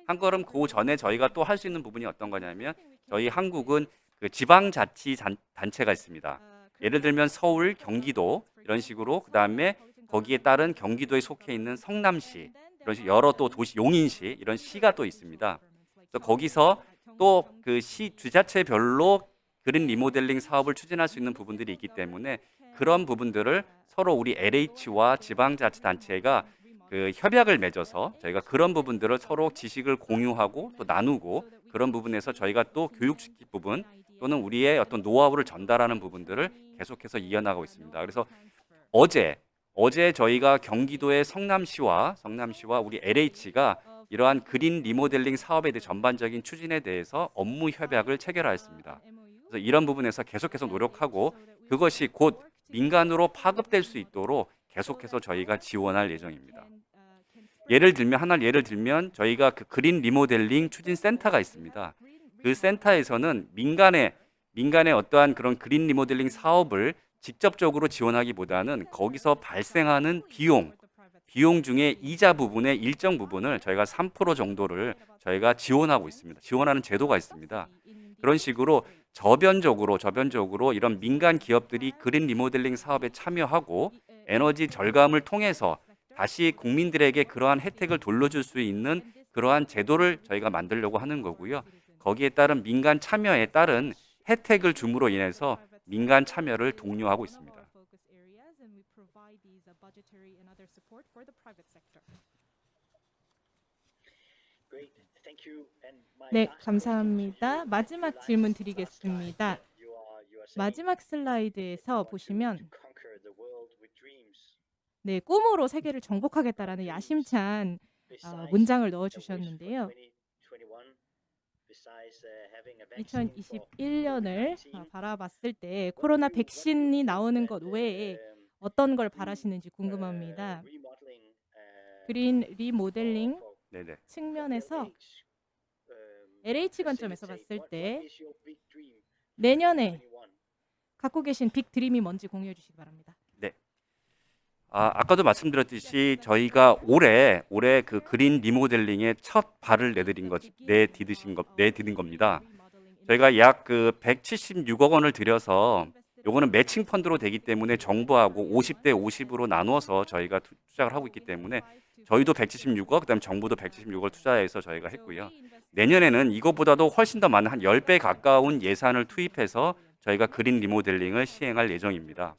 [SPEAKER 4] 한 걸음 그 전에 저희가 또 할 수 있는 부분이 어떤 거냐면 저희 한국은 그 지방자치 단- 단체가 있습니다. 예를 들면 서울, 경기도 이런 식으로 그 다음에 거기에 따른 경기도에 속해 있는 성남시 이런 식 여러 또 도시 용인시 이런 시가 또 있습니다. 그래서 거기서 또 그 시 주자체별로 그린 리모델링 사업을 추진할 수 있는 부분들이 있기 때문에 그런 부분들을 서로 우리 LH와 지방자치단체가 그 협약을 맺어서 저희가 그런 부분들을 서로 지식을 공유하고 또 나누고 그런 부분에서 저희가 또 교육시킬 부분 또는 우리의 어떤 노하우를 전달하는 부분들을 계속해서 이어나가고 있습니다. 그래서 어제 어제 저희가 경기도의 성남시와 성남시와 우리 LH가 이러한 그린 리모델링 사업에 대해 전반적인 추진에 대해서 업무 협약을 체결하였습니다. 그래서 이런 부분에서 계속해서 노력하고 그것이 곧 민간으로 파급될 수 있도록 계속해서 저희가 지원할 예정입니다. 예를 들면 하나 예를 들면 저희가 그 그린 리모델링 추진 센터가 있습니다. 그 센터에서는 민간의 민간의 어떠한 그런 그린 리모델링 사업을 직접적으로 지원하기보다는 거기서 발생하는 비용 비용 중에 이자 부분의 일정 부분을 저희가 3% 정도를 저희가 지원하고 있습니다. 지원하는 제도가 있습니다. 그런 식으로 저변적으로 저변적으로 이런 민간 기업들이 그린 리모델링 사업에 참여하고 에너지 절감을 통해서 다시 국민들에게 그러한 혜택을 돌려줄 수 있는 그러한 제도를 저희가 만들려고 하는 거고요. 거기에 따른 민간 참여에 따른 혜택을 줌으로 인해서 민간 참여를 독려하고 있습니다.
[SPEAKER 3] 네, 감사합니다. 마지막 질문 드리겠습니다. 마지막 슬라이드에서 보시면 네, 꿈으로 세계를 정복하겠다라는 야심찬 어, 문장을 넣어 주셨는데요. 2021년을 어, 바라봤을 때 코로나 백신이 나오는 것 외에 어떤 걸 바라시는지 궁금합니다. 그린 리모델링
[SPEAKER 4] 네네.
[SPEAKER 3] 측면에서 LH 관점에서 봤을 때 내년에 갖고 계신 big dream이 뭔지 공유해 주시기 바랍니다.
[SPEAKER 4] 아, 아까도 말씀드렸듯이 저희가 올해 올해 그 그린 리모델링의 첫 발을 내드린 것 내디드신 것 내디딘 겁니다. 저희가 약 그 176억 원을 들여서 요거는 매칭 펀드로 되기 때문에 정부하고 50대 50으로 나누어서 저희가 투- 투자를 하고 있기 때문에 저희도 176억 그다음 정부도 176억 투자해서 저희가 했고요. 내년에는 이것보다도 훨씬 더 많은 한 10배 가까운 예산을 투입해서 저희가 그린 리모델링을 시행할 예정입니다.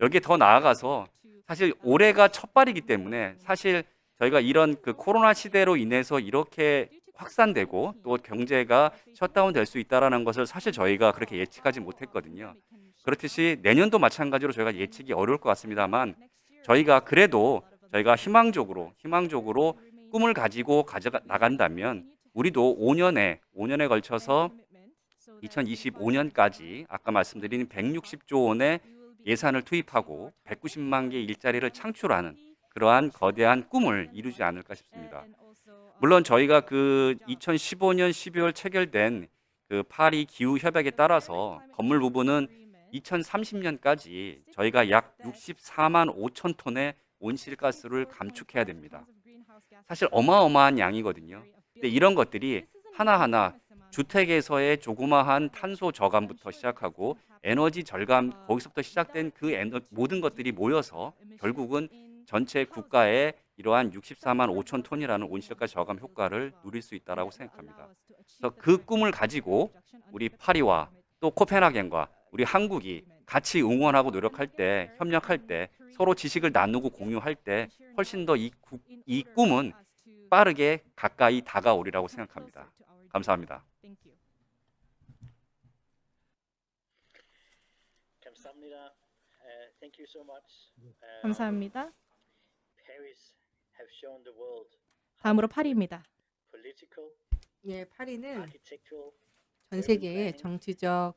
[SPEAKER 4] 여기에 더 나아가서 사실 올해가 첫 발이기 때문에 사실 저희가 이런 그 코로나 시대로 인해서 이렇게 확산되고 또 경제가 셧다운 될 수 있다라는 것을 사실 저희가 그렇게 예측하지 못했거든요. 그렇듯이 내년도 마찬가지로 저희가 예측이 어려울 것 같습니다만 저희가 그래도 저희가 희망적으로 희망적으로 꿈을 가지고 가져 나간다면 우리도 5년에 5년에 걸쳐서 2025년까지 아까 말씀드린 160조 원의 예산을 투입하고 190만 개 일자리를 창출하는 그러한 거대한 꿈을 이루지 않을까 싶습니다. 물론 저희가 그 2015년 12월 체결된 그 파리 기후 협약에 따라서 건물 부분은 2030년까지 저희가 약 64만 5천 톤의 온실가스를 감축해야 됩니다. 사실 어마어마한 양이거든요. 근데 이런 것들이 하나하나 주택에서의 조그마한 탄소 저감부터 시작하고 에너지 절감 거기서부터 시작된 그 에너, 모든 것들이 모여서 결국은 전체 국가의 이러한 64만 5천 톤이라는 온실가스 저감 효과를 누릴 수 있다라고 생각합니다. 그래서 그 꿈을 가지고 우리 파리와 또 코펜하겐과 우리 한국이 같이 응원하고 노력할 때, 협력할 때, 서로 지식을 나누고 공유할 때 훨씬 더이 이 꿈은 빠르게 가까이 다가오리라고 생각합니다. 감사합니다.
[SPEAKER 8] 감사합니다. Uh, thank you so much. Uh,
[SPEAKER 3] 감사합니다.
[SPEAKER 8] Paris have shown the world
[SPEAKER 3] 다음으로 파리입니다.
[SPEAKER 8] political,
[SPEAKER 6] 예, 파리는
[SPEAKER 8] architectural.
[SPEAKER 6] 전 세계의 정치적.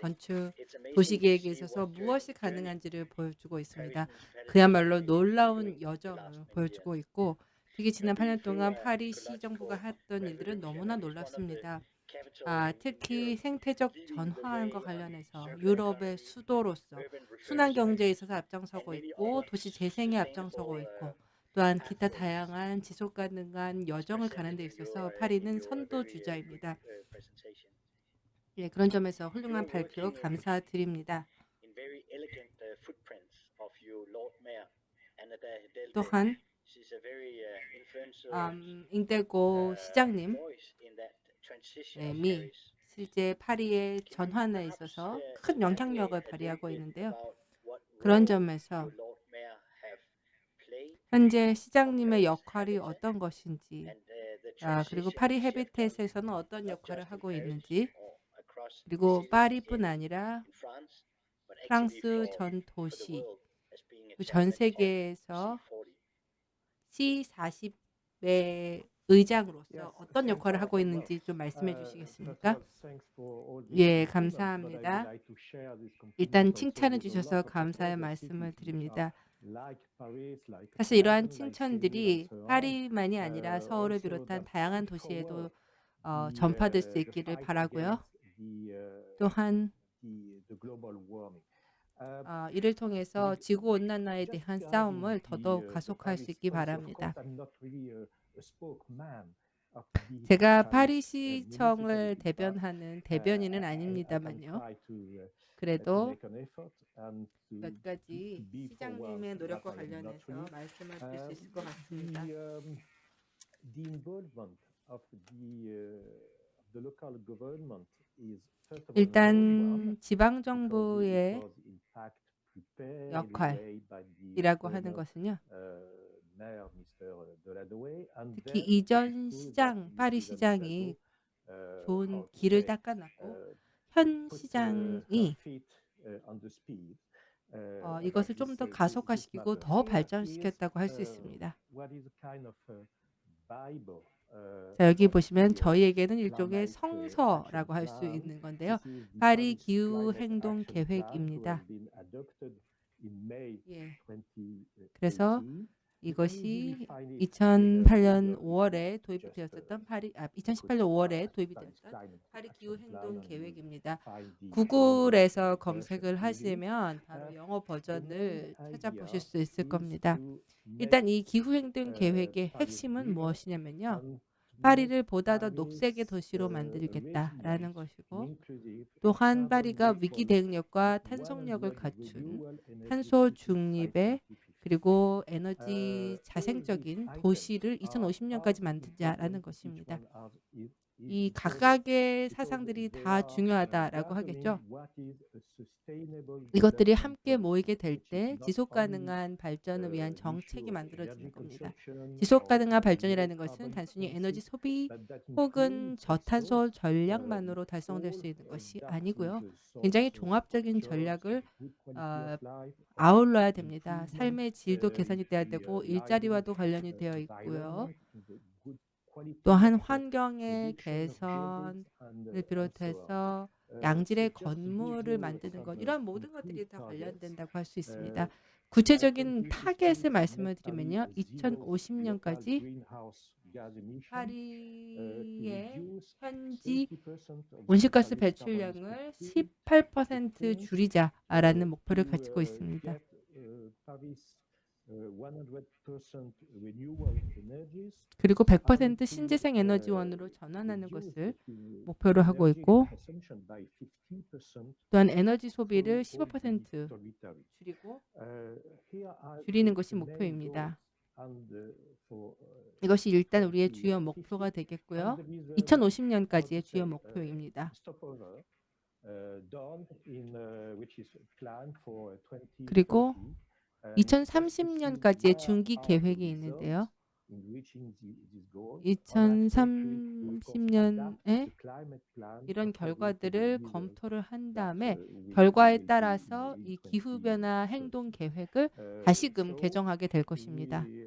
[SPEAKER 6] 건축,
[SPEAKER 8] It's amazing
[SPEAKER 6] 도시
[SPEAKER 8] to
[SPEAKER 6] 계획에
[SPEAKER 8] see
[SPEAKER 6] 있어서 무엇이 가능한지를 보여주고 있습니다. 그야말로 놀라운 여정을 보여주고. 있고 특히 지난 8년 동안 파리
[SPEAKER 8] uh,
[SPEAKER 6] 시정부가 했던 일들은 너무나 놀랍습니다. 아, 특히. 생태적 전환과 관련해서 유럽의 수도로서 순환 경제에 있어서 앞장서고 있고 도시 재생에 앞장서고 있고
[SPEAKER 8] uh,
[SPEAKER 6] 또한 기타. 다양한 지속 가능한 여정을 가는 데 있어서
[SPEAKER 8] uh,
[SPEAKER 6] 파리는
[SPEAKER 8] your
[SPEAKER 6] 선도
[SPEAKER 8] very, uh,
[SPEAKER 6] 주자입니다.
[SPEAKER 8] good, uh, presentation.
[SPEAKER 6] 예, 그런 점에서 훌륭한 발표 감사드립니다.
[SPEAKER 8] uh.
[SPEAKER 6] 또한
[SPEAKER 8] Uh,
[SPEAKER 6] 음, 잉대고
[SPEAKER 8] uh,
[SPEAKER 6] 시장님
[SPEAKER 8] voice in that transition
[SPEAKER 6] 네,
[SPEAKER 8] of
[SPEAKER 6] 미
[SPEAKER 8] Paris.
[SPEAKER 6] 실제 파리의 전환에 있어서
[SPEAKER 8] uh,
[SPEAKER 6] 큰 영향력을 발휘하고 있는데요. 그런 점에서 현재 시장님의 역할이 어떤 것인지
[SPEAKER 8] uh,
[SPEAKER 6] 아, 그리고 파리 헤비텟에서는 어떤 역할을 하고 있는지 그리고 파리뿐 아니라 프랑스 전 도시 전 세계에서
[SPEAKER 8] C40.
[SPEAKER 6] C40의 의장으로서 어떤 역할을 하고. 있는지 좀 말씀해
[SPEAKER 7] Uh,
[SPEAKER 6] 주시겠습니까? 예, 감사합니다. 일단 칭찬해 주셔서 감사의 말씀을 드립니다. 사실 이러한 칭찬들이. 파리만이 아니라
[SPEAKER 7] Uh,
[SPEAKER 6] 서울을 비롯한 다양한 도시에도 어, 전파될
[SPEAKER 7] uh,
[SPEAKER 6] 수 있기를 바라고요.
[SPEAKER 7] uh,
[SPEAKER 6] 또한
[SPEAKER 7] Uh,
[SPEAKER 6] 어, 이를 통해서 지구 온난화에
[SPEAKER 7] just
[SPEAKER 6] 대한 싸움을 더더욱
[SPEAKER 7] uh,
[SPEAKER 6] 가속할 수 있기 바랍니다. 제가
[SPEAKER 7] uh,
[SPEAKER 6] 파리시청을 대변하는
[SPEAKER 7] uh,
[SPEAKER 6] 대변인은 아닙니다만요.
[SPEAKER 7] uh, uh,
[SPEAKER 6] 그래도 몇 가지 시장님의 노력과 관련해서 드릴 수
[SPEAKER 7] Um,
[SPEAKER 6] 있을 것 같습니다.
[SPEAKER 7] The, um, the involvement of the, uh, of the local government
[SPEAKER 6] 일단 지방
[SPEAKER 7] because it
[SPEAKER 6] 정부의
[SPEAKER 7] was in fact prepared
[SPEAKER 6] 역할이라고 하는 것은요.
[SPEAKER 7] uh,
[SPEAKER 6] 특히 이전 시장, 파리. 시장이
[SPEAKER 7] uh,
[SPEAKER 6] 좋은 길을 닦아놨고
[SPEAKER 7] uh,
[SPEAKER 6] 현
[SPEAKER 7] uh,
[SPEAKER 6] 시장이
[SPEAKER 7] uh, uh,
[SPEAKER 6] 어, 이것을 좀더
[SPEAKER 7] uh,
[SPEAKER 6] 가속화시키고. 더 발전시켰다고 할수
[SPEAKER 7] uh,
[SPEAKER 6] 있습니다.
[SPEAKER 7] Uh,
[SPEAKER 6] 자, 여기 보시면
[SPEAKER 7] uh,
[SPEAKER 6] 저희에게는 일종의
[SPEAKER 7] uh,
[SPEAKER 6] 성서라고 할 수. 있는 건데요. 파리 기후 행동 계획입니다. 예,
[SPEAKER 7] 2018.
[SPEAKER 6] 그래서 이것이
[SPEAKER 7] easily find it in the
[SPEAKER 6] 2008년
[SPEAKER 7] Google
[SPEAKER 6] 5월에 도입이 되었었던
[SPEAKER 7] uh,
[SPEAKER 6] 파리 아
[SPEAKER 7] good
[SPEAKER 6] 2018년 5월에
[SPEAKER 7] Paris
[SPEAKER 6] 도입이 되었던 파리 기후 행동 계획입니다. 구글에서 검색을. 하시면 바로
[SPEAKER 7] Uh,
[SPEAKER 6] 영어 버전을 찾아보실 수 있을 겁니다. 일단 이 기후 행동
[SPEAKER 7] uh,
[SPEAKER 6] 계획의 핵심은 무엇이냐면요. 파리를 보다 더 녹색의 도시로
[SPEAKER 7] uh,
[SPEAKER 6] 만들겠다라는 것이고 또한 파리가 위기 대응력과 탄속력을
[SPEAKER 7] 100
[SPEAKER 6] 갖춘 탄소 중립의
[SPEAKER 7] 2050.
[SPEAKER 6] 그리고 에너지
[SPEAKER 7] Uh,
[SPEAKER 6] 자생적인 도시를
[SPEAKER 7] items are
[SPEAKER 6] 2050년까지
[SPEAKER 7] how
[SPEAKER 6] 만들자라는 것입니다. 이 각각의 사상들이 다
[SPEAKER 7] uh,
[SPEAKER 6] 중요하다라고 하겠죠. 이것들이 함께 모이게 될때
[SPEAKER 7] not
[SPEAKER 6] 지속
[SPEAKER 7] only,
[SPEAKER 6] 가능한 발전을
[SPEAKER 7] uh,
[SPEAKER 6] 위한 정책이 만들어지는 겁니다.
[SPEAKER 7] consumption
[SPEAKER 6] 지속
[SPEAKER 7] or
[SPEAKER 6] 가능한
[SPEAKER 7] low
[SPEAKER 6] 발전이라는 것은 단순히 에너지 소비 혹은 저탄소
[SPEAKER 7] 어,
[SPEAKER 6] 전략만으로 달성될 수 있는
[SPEAKER 7] 어,
[SPEAKER 6] 것이 아니고요. 굉장히 종합적인 전략을 어, 아울러야 됩니다. 삶의 질도
[SPEAKER 7] 어,
[SPEAKER 6] 개선이 돼야 되고
[SPEAKER 7] 어,
[SPEAKER 6] 일자리와도 관련이
[SPEAKER 7] 어,
[SPEAKER 6] 되어 있고요. 또한
[SPEAKER 7] 어,
[SPEAKER 6] 환경의 개선을
[SPEAKER 7] 어.
[SPEAKER 6] 비롯해서
[SPEAKER 7] 어,
[SPEAKER 6] 양질의 건물을 만드는 것
[SPEAKER 7] 어,
[SPEAKER 6] 이러한 모든 것들이 다 관련된다고 할 수 있습니다.
[SPEAKER 7] 어,
[SPEAKER 6] 구체적인 타겟을
[SPEAKER 7] 2050
[SPEAKER 6] 말씀을 드리면요.
[SPEAKER 7] zero local
[SPEAKER 6] 2050년까지
[SPEAKER 7] greenhouse gas emission, uh, to
[SPEAKER 6] 파리의 현지
[SPEAKER 7] 30% of
[SPEAKER 6] 온실가스 배출량을
[SPEAKER 7] footprint
[SPEAKER 6] 18% 줄이자라는 목표를 가지고
[SPEAKER 7] uh,
[SPEAKER 6] 있습니다.
[SPEAKER 7] Get, uh, Paris, uh, 100% renewable energies
[SPEAKER 6] 그리고
[SPEAKER 7] and
[SPEAKER 6] 100%
[SPEAKER 7] to,
[SPEAKER 6] 신재생
[SPEAKER 7] uh,
[SPEAKER 6] 에너지원으로 전환하는 것을 목표로 하고 있고
[SPEAKER 7] consumption by 15%
[SPEAKER 6] 또한 에너지 소비를
[SPEAKER 7] for all the
[SPEAKER 6] 15%
[SPEAKER 7] dormitories.
[SPEAKER 6] 줄이고
[SPEAKER 7] Uh,
[SPEAKER 6] 줄이는 것이 목표입니다.
[SPEAKER 7] uh, uh,
[SPEAKER 6] 이것이 일단 우리의
[SPEAKER 7] 2050.
[SPEAKER 6] 주요 목표가 되겠고요.
[SPEAKER 7] there is a-
[SPEAKER 6] 2050년까지의
[SPEAKER 7] how to
[SPEAKER 6] 주요
[SPEAKER 7] uh,
[SPEAKER 6] 목표입니다.
[SPEAKER 7] stopover, uh, done in uh, which is planned for 2030.
[SPEAKER 6] 그리고
[SPEAKER 7] and just to see
[SPEAKER 6] 2030년까지의
[SPEAKER 7] where
[SPEAKER 6] 중기 계획이 있는데요.
[SPEAKER 7] in reaching the- these goals. On that country will of course adapt
[SPEAKER 6] 2030년에
[SPEAKER 7] the climate plan
[SPEAKER 6] 이런 결과들을 검토를 한 다음에
[SPEAKER 7] uh,
[SPEAKER 6] 결과에 따라서 이 기후
[SPEAKER 7] 2030.
[SPEAKER 6] 변화 행동 계획을
[SPEAKER 7] Uh,
[SPEAKER 6] 다시금 개정하게 될 것입니다.
[SPEAKER 7] uh, uh,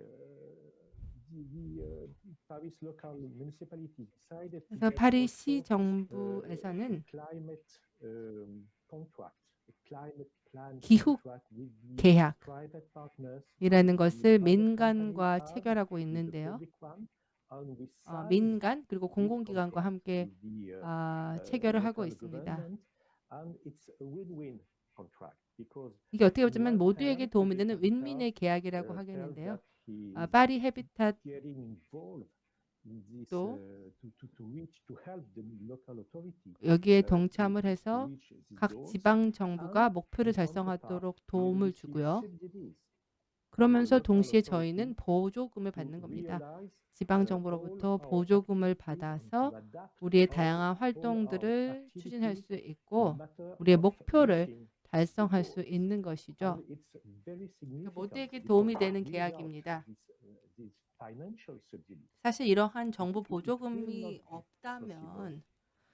[SPEAKER 6] 그래서
[SPEAKER 7] get
[SPEAKER 6] 파리
[SPEAKER 7] also,
[SPEAKER 6] 시
[SPEAKER 7] uh,
[SPEAKER 6] 정부에서는
[SPEAKER 7] um,
[SPEAKER 6] 기후
[SPEAKER 7] contract with the
[SPEAKER 6] 계약
[SPEAKER 7] private partners,
[SPEAKER 6] 이라는
[SPEAKER 7] the
[SPEAKER 6] 것을 민간과 체결하고 있는데요. 어, 민간 그리고 공공기관과 함께
[SPEAKER 7] uh,
[SPEAKER 6] 아,
[SPEAKER 7] uh,
[SPEAKER 6] 체결을 하고 있습니다. 이게 어떻게 보자면 모두에게 도움이 되는 윈윈의 계약이라고
[SPEAKER 7] uh,
[SPEAKER 6] 하겠는데요. 아,
[SPEAKER 7] is
[SPEAKER 6] 파리 해비탓 또
[SPEAKER 7] uh,
[SPEAKER 6] 여기에
[SPEAKER 7] uh,
[SPEAKER 6] 동참을 해서 각 지방 정부가 목표를 달성하도록 도움을 주고요. 그러면서 동시에 저희는 보조금을 받는 겁니다.
[SPEAKER 7] realize
[SPEAKER 6] 지방
[SPEAKER 7] uh,
[SPEAKER 6] 정부로부터
[SPEAKER 7] all our
[SPEAKER 6] 보조금을 받아서 우리의 다양한 활동들을 추진할 수 있고 우리의 목표를 달성할 수. 있는 것이죠. 그러니까 모두에게 도움이 되는 계약입니다.
[SPEAKER 7] Uh,
[SPEAKER 6] 사실 이러한 정부 보조금이 없다면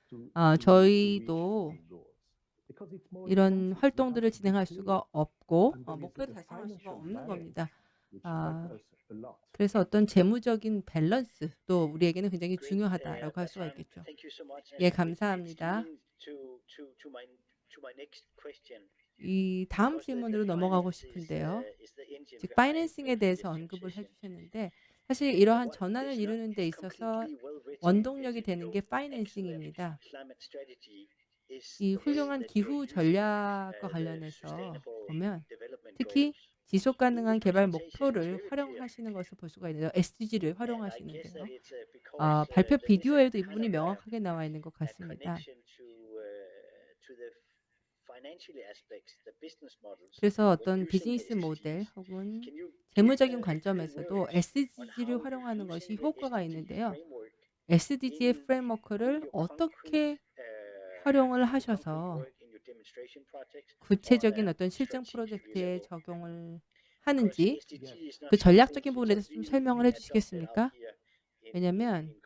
[SPEAKER 7] to,
[SPEAKER 6] 아, 저희도 이런 활동들을
[SPEAKER 7] have to be
[SPEAKER 6] 진행할. 수가 없고 어, 목표를 달성할 수가 없는 겁니다. 아. 그래서 어떤 재무적인 밸런스도 우리에게는 굉장히 중요하다라고 할
[SPEAKER 8] uh,
[SPEAKER 6] 수가
[SPEAKER 8] um,
[SPEAKER 6] 있겠죠.
[SPEAKER 8] Thank you so much.
[SPEAKER 6] 예, 감사합니다. 이 다음 질문으로 넘어가고 싶은데요.
[SPEAKER 8] uh,
[SPEAKER 6] 즉 파이낸싱에 대해서 언급을. 해주셨는데 사실 이러한 전환을 이루는 데 있어서 원동력이 되는 게 파이낸싱입니다. 이 훌륭한 기후 전략과
[SPEAKER 8] uh,
[SPEAKER 6] 관련해서 보면 특히. 지속 가능한 개발 목표를. 활용하시는 것을 볼 수가 있는데요. SDG를 활용하시는데요.
[SPEAKER 8] uh,
[SPEAKER 6] 아,
[SPEAKER 8] uh,
[SPEAKER 6] 발표 비디오에도 이 부분이 명확하게 나와 있는 것 같습니다.
[SPEAKER 8] connection to, uh, to the financial aspects, the business models.
[SPEAKER 6] 그래서 어떤 비즈니스. 모델 혹은 재무적인
[SPEAKER 8] uh,
[SPEAKER 6] 관점에서도 SDG를 활용하는 것이 효과가 있는데요. SDG의 프레임워크를 어떻게
[SPEAKER 8] uh,
[SPEAKER 6] 활용을 하셔서 구체적인 어떤 실증 프로젝트에. 적용을 하는지 그 전략적인 부분에 대해서 좀 설명을 해주시겠습니까? 왜냐면.
[SPEAKER 7] Mhm.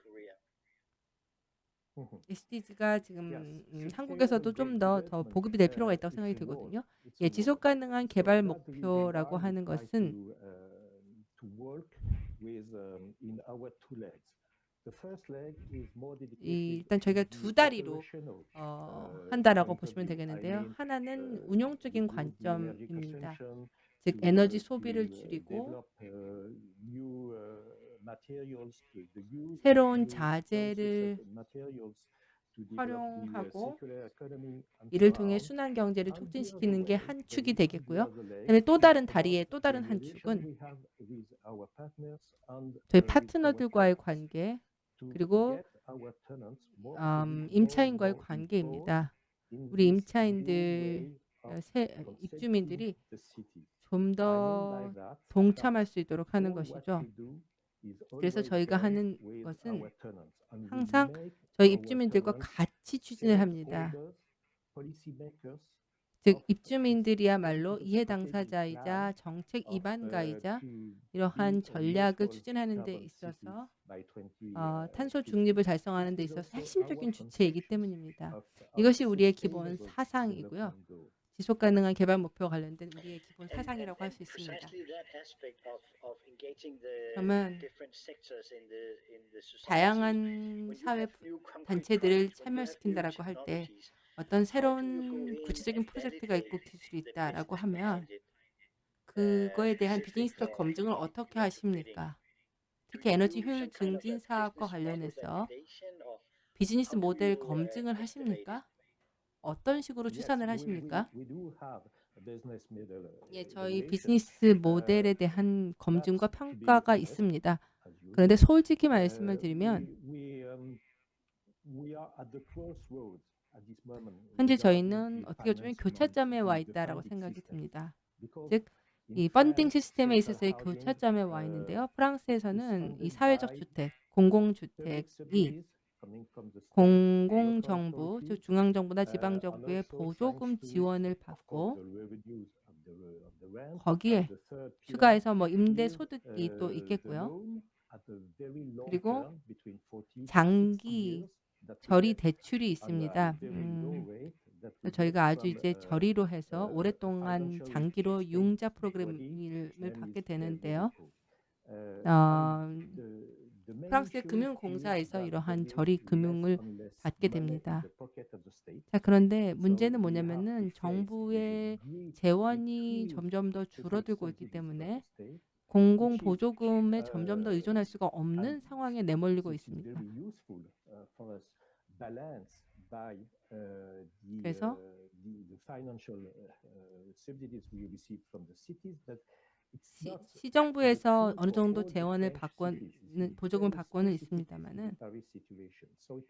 [SPEAKER 6] SDG가 지금 음, 한국에서도 좀 더 더 보급이 될 필요가
[SPEAKER 7] uh,
[SPEAKER 6] 있다고 생각이. 들거든요. 예, 지속. 가능한 개발 목표라고 하는 것은
[SPEAKER 7] uh, um,
[SPEAKER 6] 이 일단 저희가 두 다리로 어,
[SPEAKER 7] uh,
[SPEAKER 6] 한다라고 보시면 되겠는데요. 하나는
[SPEAKER 7] uh,
[SPEAKER 6] 운용적인 관점입니다. 즉 에너지
[SPEAKER 7] uh,
[SPEAKER 6] 소비를
[SPEAKER 7] uh,
[SPEAKER 6] 줄이고
[SPEAKER 7] uh, uh,
[SPEAKER 6] 새로운 자재를
[SPEAKER 7] uh,
[SPEAKER 6] 활용하고 이를 통해. 순환 경제를 촉진시키는 게 한 축이 되겠고요. 그다음에 또 다른 다리의 또 다른 한 축은 저희
[SPEAKER 7] uh,
[SPEAKER 6] 파트너들과의 관계 그리고 음, 임차인과의 관계입니다. 우리 임차인들 어,
[SPEAKER 7] concepting
[SPEAKER 6] 입주민들이. 좀 더 동참할 수 있도록 하는 것이죠. 그래서 저희가 하는 것은 항상 저희 입주민들과 같이 추진을 합니다. 즉 입주민들이야말로 이해 당사자이자 정책
[SPEAKER 7] uh, to
[SPEAKER 6] 이러한 전략을 추진하는 데 있어서
[SPEAKER 7] by 20,
[SPEAKER 6] 어,
[SPEAKER 7] uh,
[SPEAKER 6] 탄소
[SPEAKER 7] 50.
[SPEAKER 6] 중립을 달성하는 데 있어서 핵심적인 주체이기 때문입니다. 이것이 우리의 기본 사상이고요. 지속 가능한 개발 목표와 관련된 우리의 기본 사상이라고 할 수 있습니다. 그러면. 다양한 사회 단체들을 참여시킨다라고 할 때 어떤 새로운 구체적인 프로젝트가 있고 기술이 있다라고 하면? 그거에 대한 비즈니스적
[SPEAKER 8] uh,
[SPEAKER 6] 검증을 어떻게? 하십니까? 특히 에너지 효율 증진 사업과 관련해서 비즈니스 모델
[SPEAKER 8] uh,
[SPEAKER 6] 검증을? 하십니까? 어떤 식으로 추산을 하십니까?
[SPEAKER 7] uh,
[SPEAKER 6] 예, 저희 비즈니스 모델에 대한 검증과 평가가 있습니다. 그런데 솔직히
[SPEAKER 7] uh,
[SPEAKER 6] 말씀을 드리면
[SPEAKER 7] um,
[SPEAKER 6] 현재 저희는 어떻게 보면 교차점에 와 있다라고 생각이. 듭니다. 즉, 이 펀딩 시스템에 있어서의 교차점에 와
[SPEAKER 7] uh,
[SPEAKER 6] 있는데요. 프랑스에서는 이 사회적 주택, 공공주택이 공공정부, 즉 중앙정부나 지방정부의 보조금 지원을 받고 거기에 추가해서 뭐 임대 소득이 또 있겠고요. 그리고 장기 저리 대출이 있습니다. 음, 저희가 아주 이제 저리로 해서 오랫동안 장기로 융자 프로그램을 받게 되는데요. 어, 프랑스의 금융공사에서 이러한 저리 금융을 받게 됩니다. 자, 그런데 문제는 뭐냐면은 정부의 재원이 점점 더 줄어들고 있기 때문에 공공 보조금에 점점 더 의존할 수가 없는 상황에 내몰리고 있습니다. 그래서 시, 시정부에서 어느 정도 재원을 받고는 보조금을 받고는 있습니다만은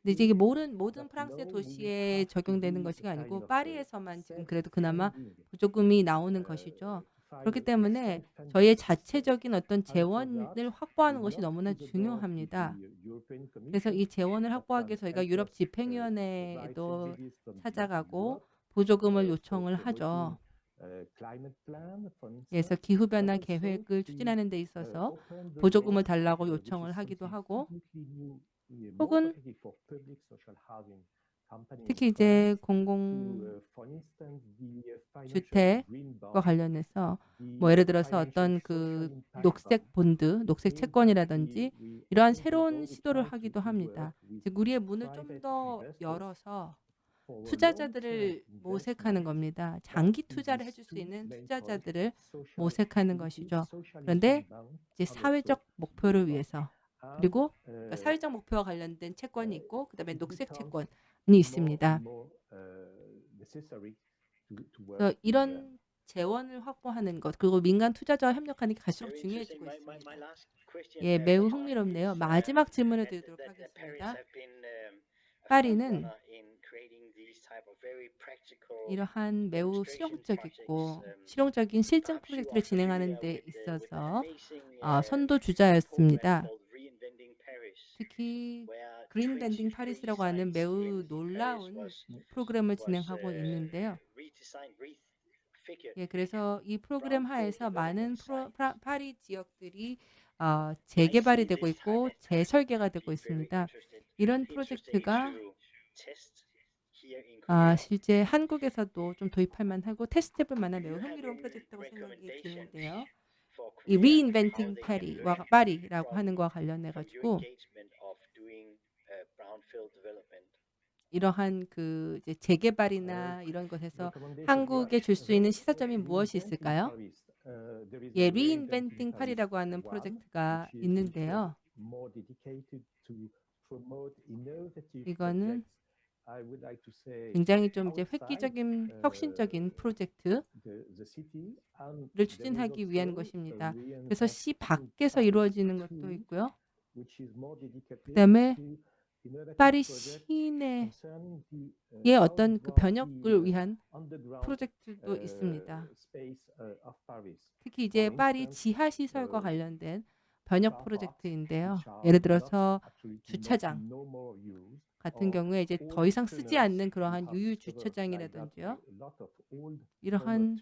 [SPEAKER 6] 근데 이제 이게 모든 모든 프랑스의 도시에 적용되는 것이 아니고 파리에서만 지금 그래도 그나마 보조금이 나오는 것이죠. 그렇기 때문에 저희의 자체적인 어떤 재원을 확보하는 것이 너무나 중요합니다. 그래서 이 재원을 확보하기 위해 저희가 유럽 집행위원회에도 찾아가고 보조금을 요청을 하죠. 그래서 기후변화 계획을 추진하는 데 있어서 보조금을 달라고 요청을 하기도 하고 혹은 특히 이제 공공 주택과 관련해서 뭐 예를 들어서 어떤 그 녹색 본드, 녹색 채권이라든지 이러한 새로운 시도를 하기도 합니다. 즉 우리의 문을 좀 더 열어서 투자자들을 모색하는 겁니다. 장기 투자를 해줄 수 있는 투자자들을 모색하는 것이죠. 그런데 이제 사회적 목표를 위해서 그리고 그러니까 사회적 목표와 관련된 채권이 있고 그 다음에 녹색 채권이 있습니다. 그래서 이런 재원을 확보하는 것 그리고 민간 투자자와 협력하는 게 갈수록 중요해지고 있습니다. 예, 매우 흥미롭네요. 마지막 질문을 드리도록 하겠습니다. 파리는 이러한 매우 실용적이고 실용적인 실증 프로젝트를 진행하는 데 있어서 어, 선도 주자였습니다. 특히 그린 밴딩 파리스라고 하는 매우 놀라운 프로그램을 진행하고 있는데요. 예, 그래서 이 프로그램 하에서 많은 프로, 프라, 파리 지역들이 어, 재개발이 되고 있고 재설계가 되고 있습니다. 이런 프로젝트가 아, 실제 한국에서도 좀 도입할 만하고 테스트해볼 만한 매우 흥미로운 프로젝트라고 생각이 드는데요. 이 Reinventing 파리와 파리라고 하는 것과 관련해 가지고 이러한 그 이제 재개발이나 이런 것에서 한국에 줄 수 있는 시사점이 무엇이 있을까요? 예, Reinventing 파리라고 하는 프로젝트가 있는데요. 이거는 굉장히 좀 이제 획기적인 혁신적인 프로젝트를 추진하기 위한 것입니다. 그래서 시 밖에서 이루어지는 것도 있고요. 그다음에 파리 시내의 어떤 그 변혁을 위한 프로젝트도 있습니다. 특히 이제 파리 지하 시설과 관련된 변혁 프로젝트인데요. 예를 들어서 주차장 같은 경우에 이제 더 이상 쓰지 않는 그러한 유유 주차장이라든지요. 이러한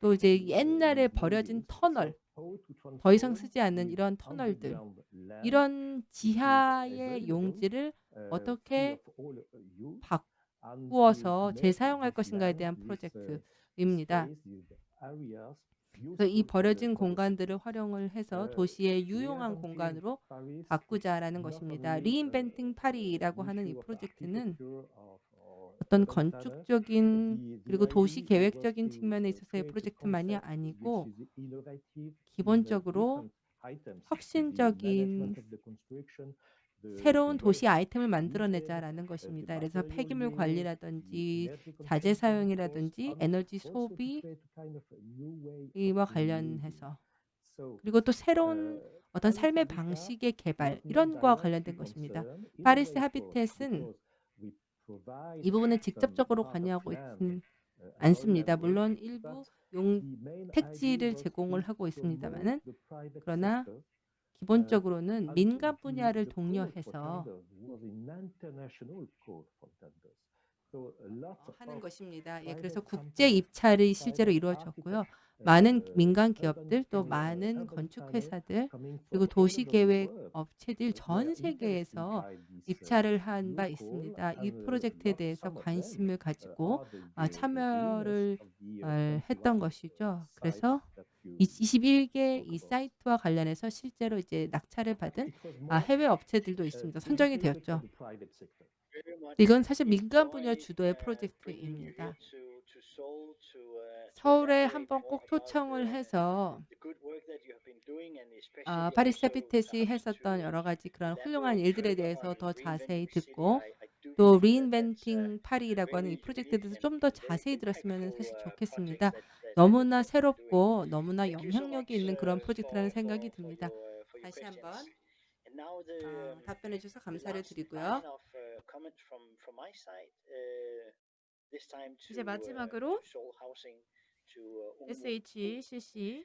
[SPEAKER 6] 또 이제 옛날에 버려진 터널, 더 이상 쓰지 않는 이런 터널들, 이런 지하의 용지를 어떻게 바꾸어서 재사용할 것인가에 대한 프로젝트입니다. 그래서 이 버려진 공간들을 활용을 해서 도시의 유용한 공간으로 바꾸자라는 것입니다. 리인벤팅 파리라고 하는 이 프로젝트는 어떤 건축적인 그리고 도시 계획적인 측면에 있어서의 프로젝트만이 아니고 기본적으로 혁신적인 새로운 도시 아이템을 만들어내자라는 것입니다. 그래서 폐기물 관리라든지 자재 사용이라든지 에너지 소비와 관련해서 그리고 또 새로운 어떤 삶의 방식의 개발 이런 거와 관련된 것입니다. 파리스 하비텟은 이 부분을 직접적으로 관여하고 있는 않습니다. 물론 일부 용 택지를 제공을 하고 있습니다만은 그러나 기본적으로는 민간 분야를 독려해서 어, 하는 것입니다. 예, 그래서 국제 입찰이 실제로 이루어졌고요. 많은 민간 기업들 또 많은 건축 회사들 그리고 도시 계획 업체들 전 세계에서 입찰을 한 바 있습니다. 이 프로젝트에 대해서 관심을 가지고 아, 참여를 어, 했던 것이죠. 그래서 21개 이 사이트와 관련해서 실제로 이제 낙찰을 받은 아, 해외 업체들도 있습니다. 선정이 되었죠. 이건 사실 민간 분야 주도의 프로젝트입니다. 서울에 한번 꼭 초청을 해서 아, 파리세피테시 했었던 여러 가지 그런 훌륭한 일들에 대해서 더 자세히 듣고 또 리인벤팅 파리라고 하는 이 프로젝트에 대해서 좀 더 자세히 들었으면 사실 좋겠습니다. 너무나 새롭고 너무나 영향력이 있는 그런 프로젝트라는 생각이 듭니다. 다시 한번 어, 답변해 주셔서 감사를 드리고요.
[SPEAKER 3] 이제 마지막으로 SHCC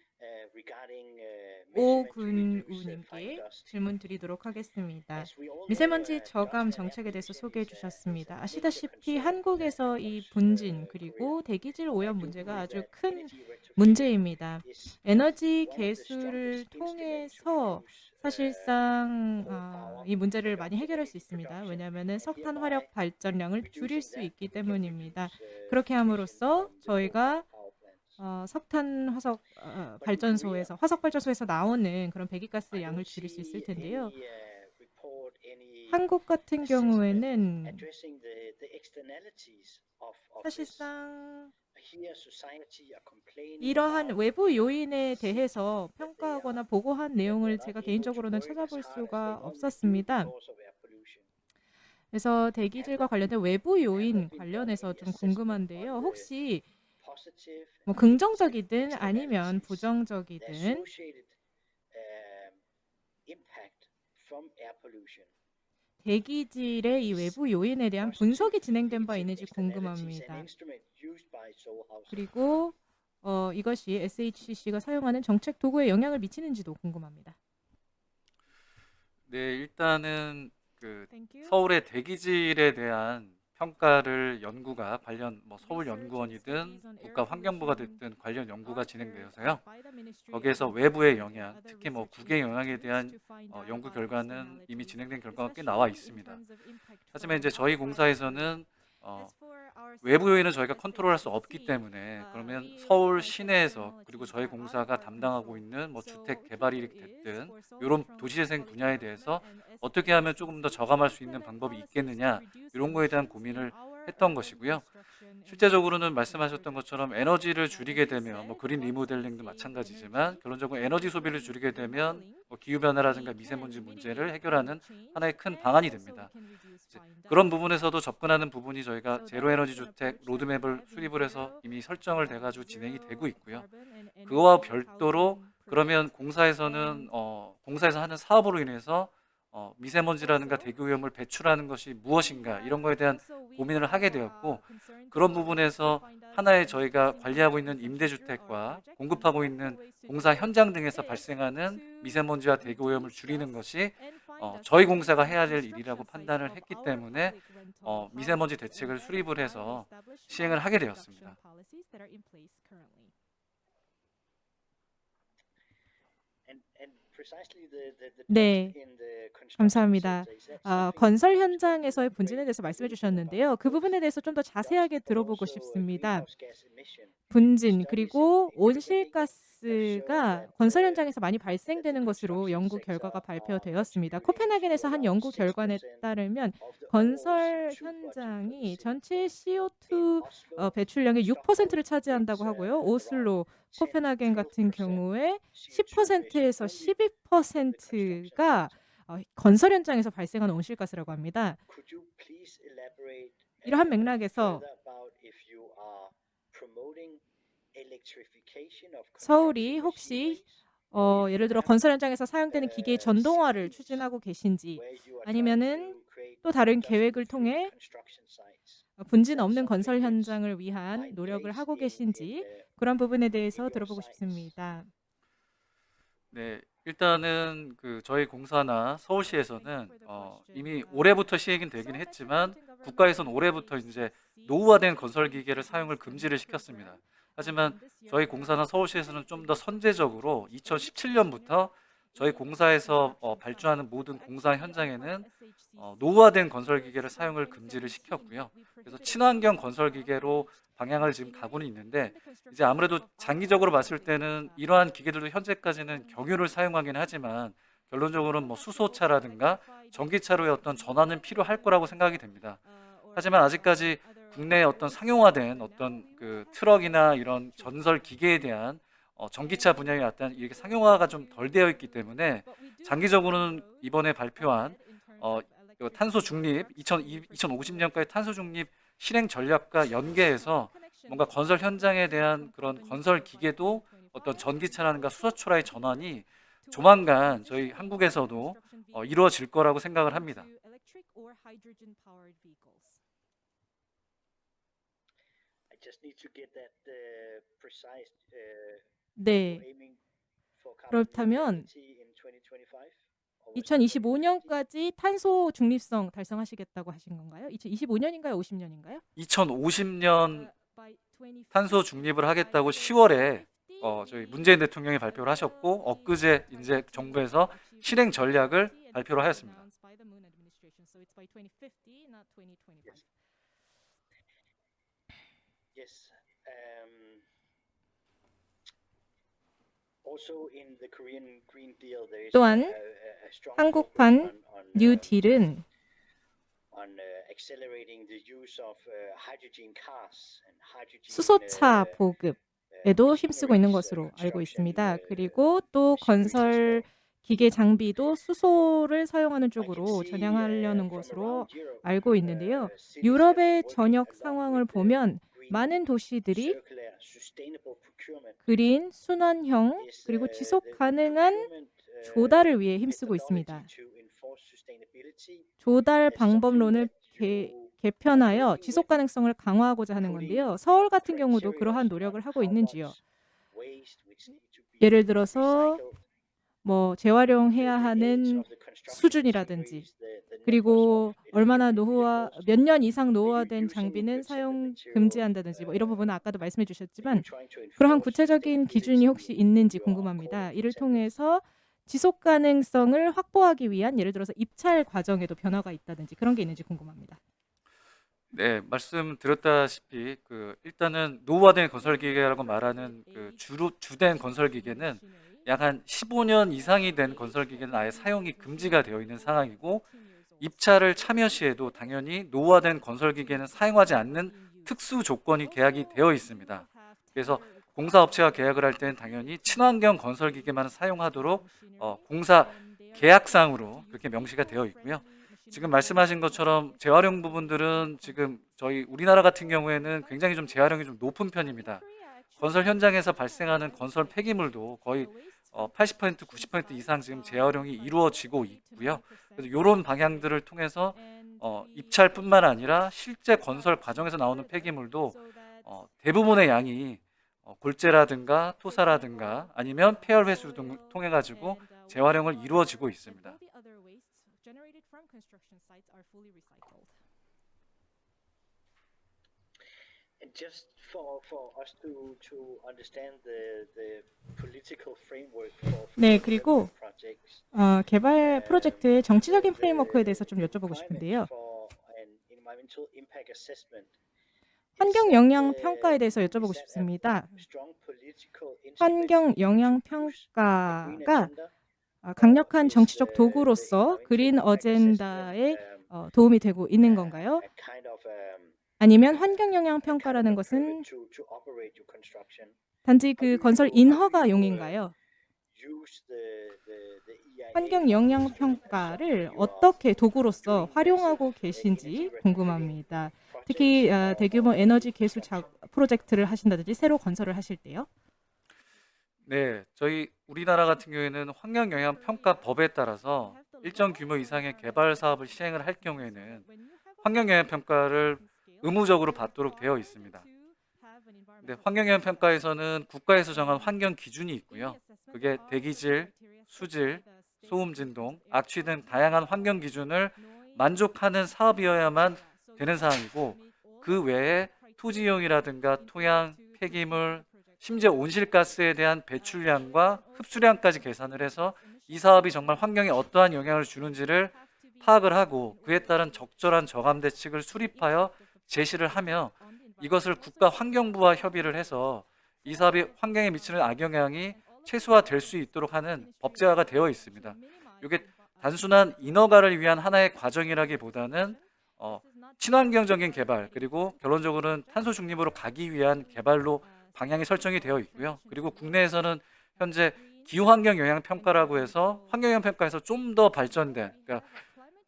[SPEAKER 3] 오군우님께 질문 드리도록 하겠습니다. 미세먼지 저감 정책에 대해서 소개해 주셨습니다. 아시다시피 한국에서 이 분진 그리고 대기질 오염 문제가 아주 큰 문제입니다. 에너지 개수를 통해서 사실상 어, 이 문제를 많이 해결할 수 있습니다. 왜냐하면 석탄 화력 발전량을 줄일 수 있기 때문입니다. 그렇게 함으로써 저희가 어, 석탄 화석 어, 발전소에서 화석 발전소에서 나오는 그런 배기가스 양을 줄일 수 있을 텐데요. 한국 같은 경우에는 사실상 이러한 외부 요인에 대해서 평가하거나 보고한 내용을 제가 개인적으로는 찾아볼 수가 없었습니다. 그래서 대기질과 관련된 외부 요인 관련해서 좀 궁금한데요. 혹시 뭐 긍정적이든 아니면 부정적이든 대기질의 이 외부 요인에 대한 분석이 진행된 바 있는지 궁금합니다. 그리고 어, 이것이 SHCC가 사용하는 정책 도구에 영향을 미치는지도 궁금합니다.
[SPEAKER 5] 네, 일단은 그
[SPEAKER 3] Thank you.
[SPEAKER 5] 서울의 대기질에 대한 평가를 연구가 관련 뭐 서울 연구원이든 국가 환경부가 됐든 관련 연구가 진행되어서요. 거기에서 외부의 영향, 특히 뭐 국의 영향에 대한 어, 연구 결과는 이미 진행된 결과가 꽤 나와 있습니다. 하지만 이제 저희 공사에서는 어, 외부 요인은 저희가 컨트롤할 수 없기 때문에 그러면 서울 시내에서 그리고 저희 공사가 담당하고 있는 뭐 주택 개발이 됐든 이런 도시재생 분야에 대해서 어떻게 하면 조금 더 저감할 수 있는 방법이 있겠느냐? 이런 거에 대한 고민을 했던 것이고요. 실제적으로는 말씀하셨던 것처럼 에너지를 줄이게 되면 뭐 그린 리모델링도 마찬가지지만 결론적으로 에너지 소비를 줄이게 되면 뭐 기후 변화라든가 미세먼지 문제를 해결하는 하나의 큰 방안이 됩니다. 그런 부분에서도 접근하는 부분이 저희가 제로 에너지 주택 로드맵을 수립을 해서 이미 설정을 돼 가지고 진행이 되고 있고요. 그거와 별도로 그러면 공사에서는 어, 공사에서 하는 사업으로 인해서 어, 미세먼지라든가 대기 오염을 배출하는 것이 무엇인가 이런 거에 대한 고민을 하게 되었고 그런 부분에서 하나의 저희가 관리하고 있는 임대주택과 공급하고 있는 공사 현장 등에서 발생하는 미세먼지와 대기 오염을 줄이는 것이 어, 저희 공사가 해야 될 일이라고 판단을 했기 때문에 어, 미세먼지 대책을 수립을 해서 시행을 하게 되었습니다.
[SPEAKER 3] 네, 감사합니다. 아, 건설 현장에서의 분진에 대해서 말씀해 주셨는데요. 그 부분에 대해서 좀 더 자세하게 들어보고 싶습니다. 분진 그리고 온실가스 가 건설 현장에서 많이 발생되는 것으로 연구 결과가 발표되었습니다. 코펜하겐에서 한 연구 결과에 따르면 건설 현장이 전체 CO2 어, 배출량의 6%를 차지한다고 하고요. 오슬로, 코펜하겐 같은 경우에 10%에서 12%가 어, 건설 현장에서 발생하는 온실가스라고 합니다. 이러한 맥락에서 서울이 혹시 어, 예를 들어 건설 현장에서 사용되는 기계의 전동화를 추진하고 계신지 아니면은 또 다른 계획을 통해 분진 없는 건설 현장을 위한 노력을 하고 계신지 그런 부분에 대해서 들어보고 싶습니다.
[SPEAKER 5] 네, 일단은 그 저희 공사나 서울시에서는 어, 이미 올해부터 시행이 되긴 했지만 국가에서는 올해부터 이제 노후화된 건설 기계를 사용을 금지를 시켰습니다. 하지만 저희 공사나 서울시에서는 좀 더 선제적으로 2017년부터 저희 공사에서 어, 발주하는 모든 공사 현장에는 어, 노후화된 건설 기계를 사용을 금지를 시켰고요. 그래서 친환경 건설 기계로 방향을 지금 가고는 있는데 이제 아무래도 장기적으로 봤을 때는 이러한 기계들도 현재까지는 경유를 사용하긴 하지만 결론적으로는 뭐 수소차라든가 전기차로의 어떤 전환은 필요할 거라고 생각이 됩니다. 하지만 아직까지 국내에 어떤 상용화된 어떤 그 트럭이나 이런 건설 기계에 대한 어, 전기차 분야에 어떤 이렇게 상용화가 좀 덜 되어 있기 때문에 장기적으로는 이번에 발표한 어, 그 탄소 중립 2050년까지 탄소 중립 실행 전략과 연계해서 뭔가 건설 현장에 대한 그런 건설 기계도 어떤 전기차라든가 수소차의 전환이 조만간 저희 한국에서도 어, 이루어질 거라고 생각을 합니다.
[SPEAKER 8] I just need to get that uh, precise. Uh,
[SPEAKER 3] 네.
[SPEAKER 8] aiming for carbon
[SPEAKER 3] 그렇다면
[SPEAKER 8] neutrality in 2025? Or was it
[SPEAKER 3] 2025년까지 탄소 중립성 달성하시겠다고 하신 건가요? 2025년인가요? 50년인가요?
[SPEAKER 5] 2050년 탄소 중립을 하겠다고 10월에 어, 저희 문재인 대통령이 발표를 하셨고 엊그제 이제 정부에서 실행 전략을 발표를 하였습니다.
[SPEAKER 8] Yes. Um, also in the Korean Green Deal, there is
[SPEAKER 3] 또한 한국판
[SPEAKER 8] uh,
[SPEAKER 3] 뉴딜은
[SPEAKER 8] uh, uh,
[SPEAKER 3] 수소차
[SPEAKER 8] uh,
[SPEAKER 3] 보급에도 힘쓰고 있는 것으로 알고 있습니다. 그리고 또 건설 기계 장비도 수소를 사용하는 쪽으로 전향하려는 것으로 알고 있는데요. 유럽의 전역 상황을 보면 많은 도시들이 그린, 순환형, 그리고 지속 가능한 조달을 위해 힘쓰고 있습니다. 조달 방법론을 개, 개편하여 지속 가능성을 강화하고자 하는 건데요. 서울 같은 경우도 그러한 노력을 하고 있는지요. 예를 들어서 뭐 재활용해야 하는 수준이라든지 그리고 얼마나 노후화 몇 년 이상 노후화된 장비는 사용 금지한다든지 뭐 이런 부분은 아까도 말씀해 주셨지만 그러한 구체적인 기준이 혹시 있는지 궁금합니다. 이를 통해서 지속 가능성을 확보하기 위한 예를 들어서 입찰 과정에도 변화가 있다든지 그런 게 있는지 궁금합니다.
[SPEAKER 5] 네, 말씀드렸다시피 그 일단은 노후화된 건설 기계라고 말하는 그 주로 주된 건설 기계는 약 한 15년 이상이 된 건설 기계는 아예 사용이 금지가 되어 있는 상황이고 입찰을 참여 시에도 당연히 노후화된 건설 기계는 사용하지 않는 특수 조건이 계약이 되어 있습니다. 그래서 공사업체가 계약을 할 때는 당연히 친환경 건설 기계만 사용하도록 어, 공사 계약상으로 그렇게 명시가 되어 있고요. 지금 말씀하신 것처럼 재활용 부분들은 지금 저희 우리나라 같은 경우에는 굉장히 좀 재활용이 좀 높은 편입니다. 건설 현장에서 발생하는 건설 폐기물도 거의 어, 80% 90% 이상 지금 재활용이 이루어지고 있고요. 그래서 이런 방향들을 통해서 어, 입찰뿐만 아니라 실제 건설 과정에서 나오는 폐기물도 어, 대부분의 양이 어, 골재라든가 토사라든가 아니면 폐열 회수 등을 통해 가지고 재활용을 이루어지고 있습니다.
[SPEAKER 8] And just for, for us to, to understand the, the political framework for
[SPEAKER 3] 네, 그리고
[SPEAKER 8] projects,
[SPEAKER 3] 어, 개발 프로젝트의 정치적인 프레임워크에 대해서 좀 여쭤보고 싶은데요. 환경 영향 평가에 대해서 여쭤보고 싶습니다. 환경 영향 평가가 아, 강력한 정치적 도구로서 그린 어젠다에
[SPEAKER 8] um,
[SPEAKER 3] 어, 도움이 되고 있는 건가요? 아니면 환경 영향 평가라는 것은 단지 그 건설
[SPEAKER 8] the EIA
[SPEAKER 3] 환경 영향 평가를 어떻게 도구로서 활용하고 계신지 궁금합니다. 특히 아, 대규모 에너지 개수 자, 프로젝트를 하신다든지 새로 건설을 하실 때요.
[SPEAKER 5] 네, 저희 우리나라 같은 경우에는 환경 영향 평가 법에 따라서 일정 규모 이상의 개발 사업을 시행을 할 경우에는 환경 영향 평가를 의무적으로 받도록 되어 있습니다. 근데 환경 영향 평가에서는 국가에서 정한 환경 기준이 있고요. 그게 대기질, 수질, 소음 진동, 악취 등 다양한 환경 기준을 만족하는 사업이어야만 되는 사항이고 그 외에 토지 이용이라든가 토양, 폐기물, 심지어 온실가스에 대한 배출량과 흡수량까지 계산을 해서 이 사업이 정말 환경에 어떠한 영향을 주는지를 파악을 하고 그에 따른 적절한 저감 대책을 수립하여 제시를 하며 이것을 국가 환경부와 협의를 해서 이 사업이 환경에 미치는 악영향이 최소화될 수 있도록 하는 법제화가 되어 있습니다. 이게 단순한 인허가를 위한 하나의 과정이라기보다는 어, 친환경적인 개발 그리고 결론적으로는 탄소 중립으로 가기 위한 개발로 방향이 설정이 되어 있고요. 그리고 국내에서는 현재 기후환경 영향 평가라고 해서 환경 영향 평가에서 좀 더 발전된 그러니까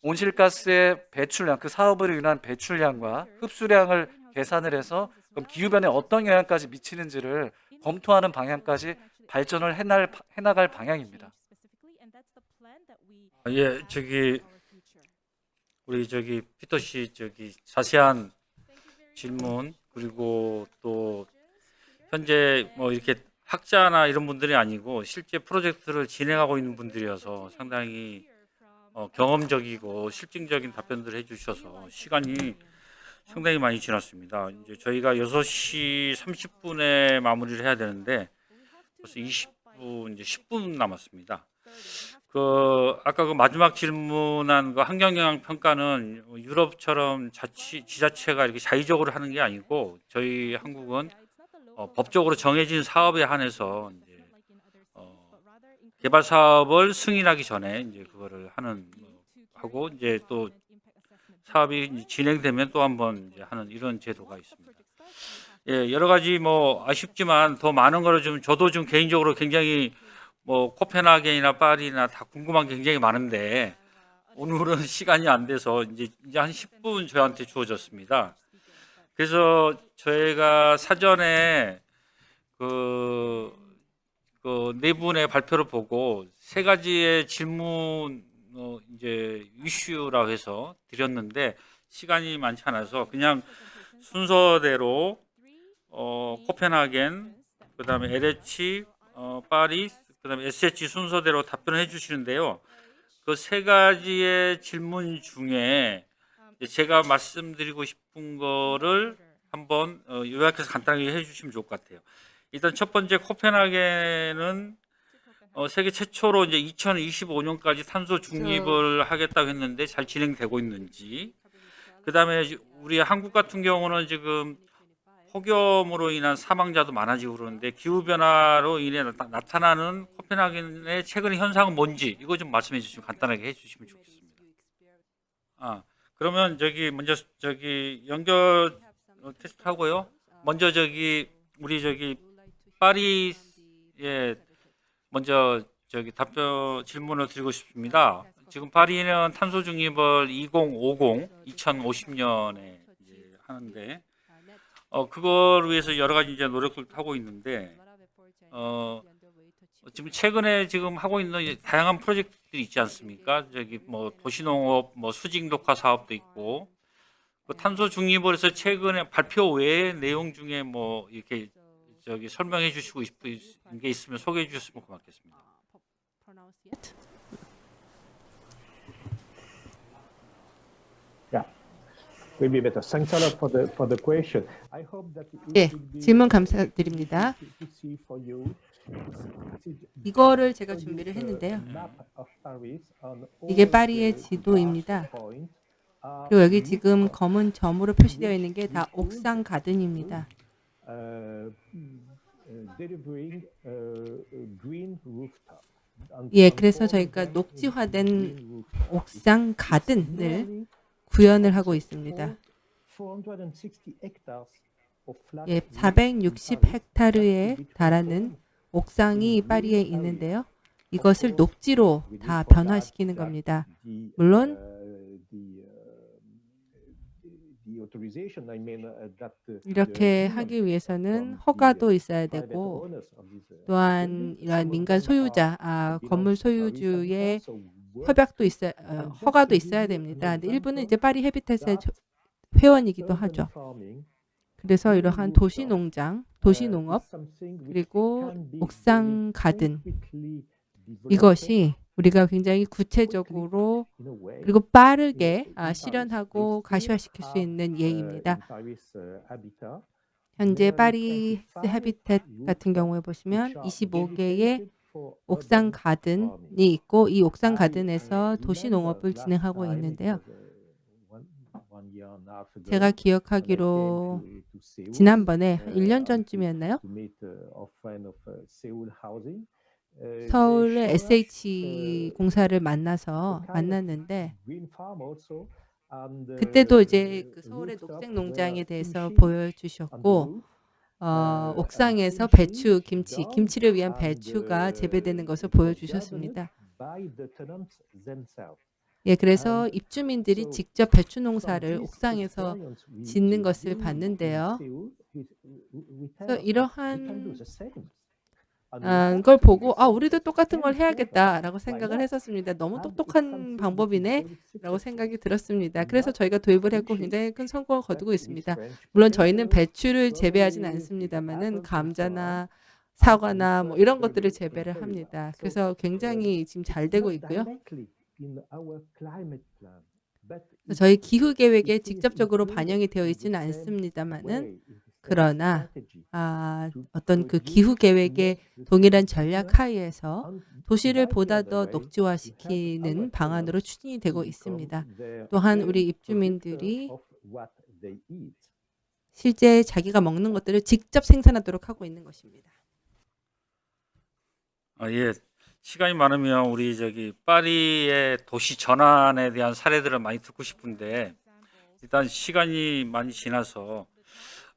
[SPEAKER 5] 온실가스의 배출량 그 사업으로 인한 배출량과 흡수량을 계산을 해서 그럼 기후변에 어떤 영향까지 미치는지를 검토하는 방향까지 발전을 해날, 해나갈 방향입니다.
[SPEAKER 2] 아, 예, 저기 우리 저기 피터 씨 저기 자세한 질문 그리고 또 현재 뭐 이렇게 학자나 이런 분들이 아니고 실제 프로젝트를 진행하고 있는 분들이어서 상당히 어, 경험적이고 실증적인 답변들을 해주셔서 시간이 상당히 많이 지났습니다. 이제 저희가 6시 30분에 마무리를 해야 되는데 벌써 20분 이제 10분 남았습니다. 그 아까 그 마지막 질문한 그 환경 영향 평가는 유럽처럼 자치 지자체가 이렇게 자의적으로 하는 게 아니고 저희 한국은 어, 법적으로 정해진 사업에 한해서 개발 사업을 승인하기 전에 이제 그거를 하는 뭐 하고 이제 또 사업이 진행되면 또 한번 하는 이런 제도가 있습니다. 예, 여러 가지 뭐 아쉽지만 더 많은 거를 좀 저도 좀 개인적으로 굉장히 뭐 코펜하겐이나 파리나 다 궁금한 게 굉장히 많은데 오늘은 시간이 안 돼서 이제 이제 한 10분 저한테 주어졌습니다. 그래서 저희가 사전에 그, 그 네 분의 발표를 보고 세 가지의 질문 어, 이제 이슈라고 해서 드렸는데 시간이 많지 않아서 그냥 순서대로 어, 코펜하겐 그다음에 LH 어, 파리 그다음에 SH 순서대로 답변을 해 주시는데요. 그 세 가지의 질문 중에 제가 말씀드리고 싶은 거를 한번 어, 요약해서 간단하게 해 주시면 좋을 것 같아요. 일단 첫 번째 코펜하겐은 어, 세계 최초로 이제 2025년까지 탄소 중립을 하겠다고 했는데 잘 진행되고 있는지. 그다음에 우리 한국 같은 경우는 지금 폭염으로 인한 사망자도 많아지고 그러는데 기후 변화로 인해 나, 나타나는 코펜하겐의 최근의 현상은 뭔지 이거 좀 말씀해 주시면 간단하게 해 주시면 좋겠습니다. 아, 그러면 저기 먼저 저기 연결 어, 테스트 하고요. 먼저 저기 우리 저기 파리에 먼저 저기 답변 질문을 드리고 싶습니다. 지금 파리는 탄소 중립을 2050, 2050년에 이제 하는데 어 그걸 위해서 여러 가지 이제 노력을 하고 있는데 어 지금 최근에 지금 하고 있는 다양한 프로젝트들이 있지 않습니까? 저기 뭐 도시농업, 뭐 수직 녹화 사업도 있고 그 탄소 중립을 해서 최근에 발표 외의 내용 중에 뭐 이렇게 저기 설명해 주시고 싶은 게 있으면 소개해 주셨으면 고맙겠습니다.
[SPEAKER 7] Maybe better. Thanks a lot for the for the question. I hope that it
[SPEAKER 6] 예, 질문 감사드립니다. 이거를 제가 준비를 했는데요. 이게 파리의 지도입니다. 그리고 여기 지금 검은 점으로 표시되어 있는 게 다 옥상 가든입니다.
[SPEAKER 7] Uh, uh, uh,
[SPEAKER 6] 예, 그래서 저희가 녹지화된. 옥상 가든을 구현을 하고 있습니다.
[SPEAKER 7] 460 hectares of flat
[SPEAKER 6] 예,
[SPEAKER 7] roof
[SPEAKER 6] 460
[SPEAKER 7] in Paris
[SPEAKER 6] 헥타르에
[SPEAKER 7] that will be
[SPEAKER 6] 달하는
[SPEAKER 7] transformed
[SPEAKER 6] 옥상이 파리에 있는데요. 이것을 녹지로 다 변화시키는 겁니다. 물론
[SPEAKER 7] uh, the, uh, the authorization, I mean, uh, that, uh,
[SPEAKER 6] 이렇게 하기 위해서는 허가도 있어야 되고
[SPEAKER 7] uh,
[SPEAKER 6] 또한 이러한 민간 소유자, 아, 건물 소유주의 협약도 있어야 어, 허가도 있어야 됩니다. 근데 일부는 이제 파리 조- 회원이기도 하죠. 그래서 이러한 도시 농장, 도시
[SPEAKER 7] uh,
[SPEAKER 6] 농업 그리고 옥상 가든 이것이 우리가 굉장히 구체적으로 그리고 빠르게 아, 실현하고 가시화시킬 수 있는 예입니다. 현재 파리스 해비텟 같은 경우에 보시면 25개의 옥상 가든이 있고 이 옥상 가든에서 도시 농업을 진행하고 있는데요. 제가 기억하기로 지난번에 한 1년 전쯤이었나요? 서울의 SH 공사를 만나서 만났는데 그때도 이제 그 서울의 녹색 농장에 대해서 보여주셨고 어, 옥상에서 배추, 김치, 김치를 위한 배추가 재배되는 것을 보여주셨습니다. 예, 그래서 입주민들이 직접 배추 농사를 옥상에서 짓는 것을 봤는데요. 이러한 아, 걸 보고 아 우리도 똑같은 걸 해야겠다라고 생각을 했었습니다. 너무 똑똑한 방법이네 라고 생각이 들었습니다. 그래서 저희가 도입을 했고 굉장히 큰 성공을 거두고 있습니다. 물론 저희는 배추를 재배하지는 않습니다만은 감자나 사과나 뭐 이런 것들을 재배를 합니다. 그래서 굉장히 지금 잘 되고 있고요. 저희 기후 계획에 직접적으로 반영이 되어 있지는 않습니다만은 그러나 아, 어떤 그 기후 계획의 동일한 전략 하에서 도시를 보다 더 녹지화시키는 방안으로 추진이 되고 있습니다. 또한 우리 입주민들이 실제 자기가 먹는 것들을 직접 생산하도록 하고 있는 것입니다.
[SPEAKER 2] 아, 예. 시간이 많으면 우리 저기 파리의 도시 전환에 대한 사례들을 많이 듣고 싶은데 일단 시간이 많이 지나서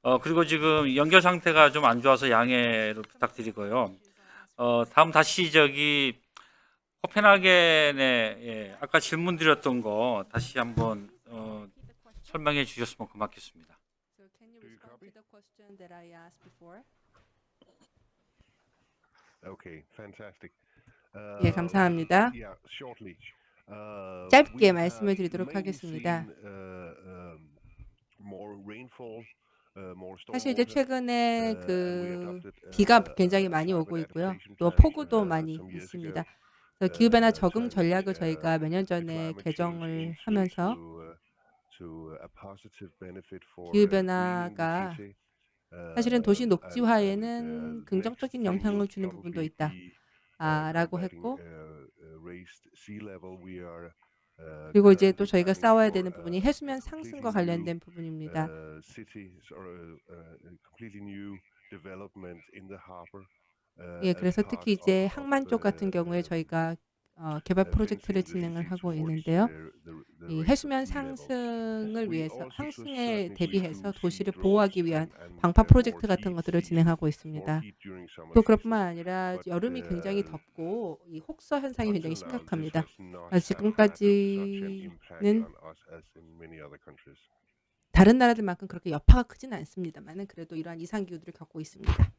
[SPEAKER 2] 어, 그리고 지금 연결 상태가 좀 안 좋아서 양해를 부탁드리고요. 어, 다음 다시 저기 코펜하겐에 예, 아까 질문 드렸던 거 다시 한번 어, 설명해 주셨으면 고맙겠습니다.
[SPEAKER 9] Okay, fantastic.
[SPEAKER 6] 예, 감사합니다.
[SPEAKER 9] Yeah, shortly. Uh,
[SPEAKER 6] 짧게 말씀을 드리도록 하겠습니다.
[SPEAKER 9] Uh, um, uh,
[SPEAKER 6] 사실 이제 최근에
[SPEAKER 9] uh,
[SPEAKER 6] 그
[SPEAKER 9] uh,
[SPEAKER 6] 비가
[SPEAKER 9] uh,
[SPEAKER 6] 굉장히 많이 오고 있고요. 또 폭우도
[SPEAKER 9] uh,
[SPEAKER 6] 많이 있습니다. 기후변화
[SPEAKER 9] uh,
[SPEAKER 6] 적응 전략을
[SPEAKER 9] uh,
[SPEAKER 6] 저희가 몇 년 전에 개정을 하면서
[SPEAKER 9] uh, uh,
[SPEAKER 6] 기후변화가.
[SPEAKER 9] Uh,
[SPEAKER 6] 사실은 도시 녹지화에는
[SPEAKER 9] uh,
[SPEAKER 6] 긍정적인 영향을 주는 부분도
[SPEAKER 9] probably
[SPEAKER 6] 있다.
[SPEAKER 9] be, uh,
[SPEAKER 6] 아, 라고
[SPEAKER 9] combating,
[SPEAKER 6] 했고
[SPEAKER 9] uh, uh, uh,
[SPEAKER 6] 그리고 이제 또 저희가 싸워야 되는
[SPEAKER 9] uh,
[SPEAKER 6] 부분이 해수면 상승과 관련된 부분입니다.
[SPEAKER 9] uh, uh, uh, uh,
[SPEAKER 6] 예, 그래서 특히 이제 항만 쪽 같은 경우에
[SPEAKER 9] uh,
[SPEAKER 6] 저희가 어, 개발
[SPEAKER 9] uh,
[SPEAKER 6] 프로젝트를 진행을 하고 있는데요. 이 해수면. 상승을 위해서 상승에 대비해서 도시를 보호하기 위한 방파
[SPEAKER 9] uh,
[SPEAKER 6] 프로젝트 같은 것들을 진행하고 있습니다. 또. 그뿐만 아니라 여름이 굉장히
[SPEAKER 9] uh,
[SPEAKER 6] 덥고 이 혹서 현상이 굉장히 심각합니다. 아, 지금까지는. 다른 나라들만큼 그렇게 여파가 크지는 않습니다만은 그래도 이러한 이상 기후들을 겪고 있습니다.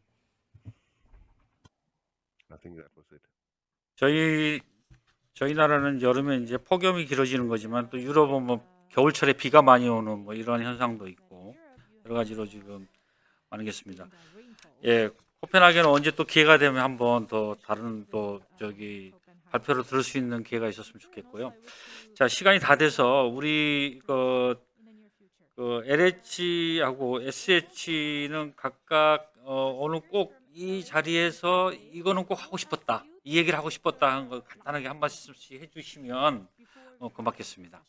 [SPEAKER 2] 저희 저희 나라는 여름에 이제 폭염이 길어지는 거지만 또 유럽은 뭐 겨울철에 비가 많이 오는 뭐 이런 현상도 있고 여러 가지로 지금 있습니다. 예, 코펜하겐은 언제 또 기회가 되면 한번 더 다른 또 저기 발표를 들을 수 있는 기회가 있었으면 좋겠고요. 자, 시간이 다 돼서 우리 그, 그 LH하고 SH는 각각 어, 오늘 꼭 이 자리에서 이거는 꼭 하고 싶었다. 이 얘기를 하고 싶었다 하는 거 간단하게 한 말씀씩 해주시면 어, 고맙겠습니다.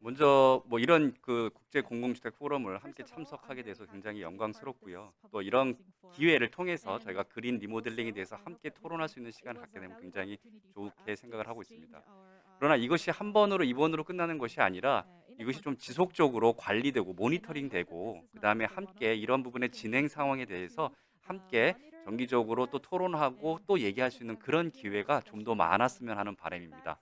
[SPEAKER 4] 먼저 뭐 이런 그 국제 공공주택 포럼을 함께 참석하게 돼서 굉장히 영광스럽고요. 또 이런 기회를 통해서 저희가 그린 리모델링에 대해서 함께 토론할 수 있는 시간을 갖게 되면 굉장히 좋게 생각을 하고 있습니다. 그러나 이것이 한 번으로 이번으로 끝나는 것이 아니라 이것이 좀 지속적으로 관리되고 모니터링되고 그 다음에 함께 이런 부분의 진행 상황에 대해서 함께 정기적으로 또 토론하고 또 얘기할 수 있는 그런 기회가 좀 더 많았으면 하는 바람입니다.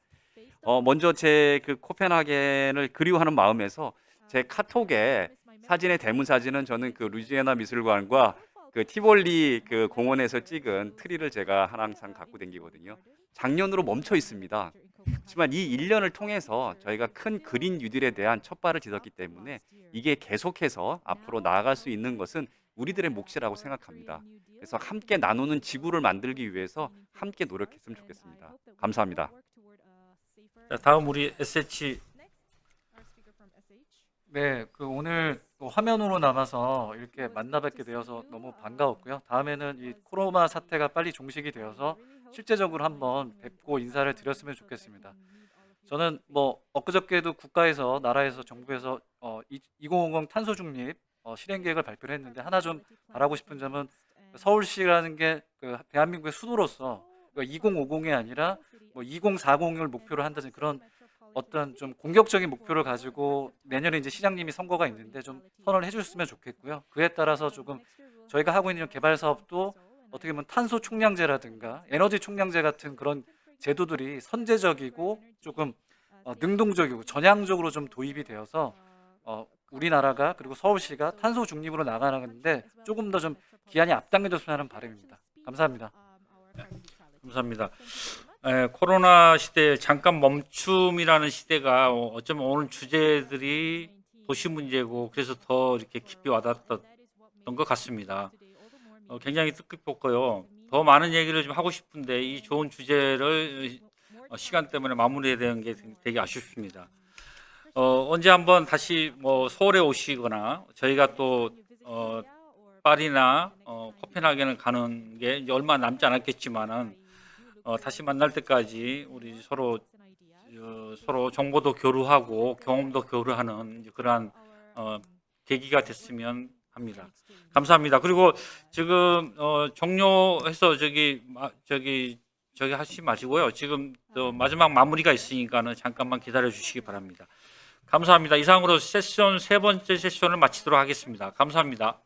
[SPEAKER 4] 어, 먼저 제 그 코펜하겐을 그리워하는 마음에서 제 카톡에 사진의 대문 사진은 저는 그 루지애나 미술관과 그 티볼리 그 공원에서 찍은 트리를 제가 항상 갖고 다니거든요. 작년으로 멈춰 있습니다. 하지만 이 1년을 통해서 저희가 큰 그린 뉴딜에 대한 첫 발을 딛었기 때문에 이게 계속해서 앞으로 나아갈 수 있는 것은 우리들의 몫이라고 생각합니다. 그래서 함께 나누는 지구를 만들기 위해서 함께 노력했으면 좋겠습니다. 감사합니다.
[SPEAKER 2] 자, 다음 우리 SH
[SPEAKER 5] 네, 그 오늘 또 화면으로 남아서 이렇게 만나 뵙게 되어서 너무 반가웠고요. 다음에는 이 코로나 사태가 빨리 종식이 되어서 실제적으로 한번 뵙고 인사를 드렸으면 좋겠습니다. 저는 뭐 엊그저께도 국가에서 나라에서 정부에서 어, 2050 탄소 중립 어, 실행 계획을 발표를 했는데 하나 좀 바라고 싶은 점은 서울시라는 게 그 대한민국의 수도로서 2050이 아니라 뭐 2040을 목표로 한다는 그런 어떤 좀 공격적인 목표를 가지고 내년에 이제 시장님이 선거가 있는데 좀 선언을 해주셨으면 좋겠고요. 그에 따라서 조금 저희가 하고 있는 개발 사업도 어떻게 보면 탄소 총량제라든가 에너지 총량제 같은 그런 제도들이 선제적이고 조금 어, 능동적이고 전향적으로 좀 도입이 되어서 어, 우리나라가 그리고 서울시가 탄소 중립으로 나가는데 조금 더 좀 기한이 앞당겨졌으면 하는 바람입니다. 감사합니다.
[SPEAKER 2] 감사합니다. 에, 코로나 시대 잠깐 멈춤이라는 시대가 어, 어쩌면 오늘 주제들이 도시 문제고 그래서 더 이렇게 깊이 와닿았던 것 같습니다. 어, 굉장히 뜻깊었고요. 더 많은 얘기를 좀 하고 싶은데 이 좋은 주제를 어, 시간 때문에 마무리해야 되는 게 되게 아쉽습니다. 어, 언제 한번 다시 뭐 서울에 오시거나 저희가 또 어, 파리나 어, 코펜하겐을 가는 게 얼마 남지 않았겠지만은 어, 다시 만날 때까지 우리 서로 어, 서로 정보도 교류하고 경험도 교류하는 그러한 어, 계기가 됐으면 합니다. 감사합니다. 그리고 지금 어, 종료해서 저기 마, 저기 저기 하시지 마시고요. 지금 또 마지막 마무리가 있으니까는 잠깐만 기다려 주시기 바랍니다. 감사합니다. 이상으로 세션 세 번째 세션을 마치도록 하겠습니다. 감사합니다.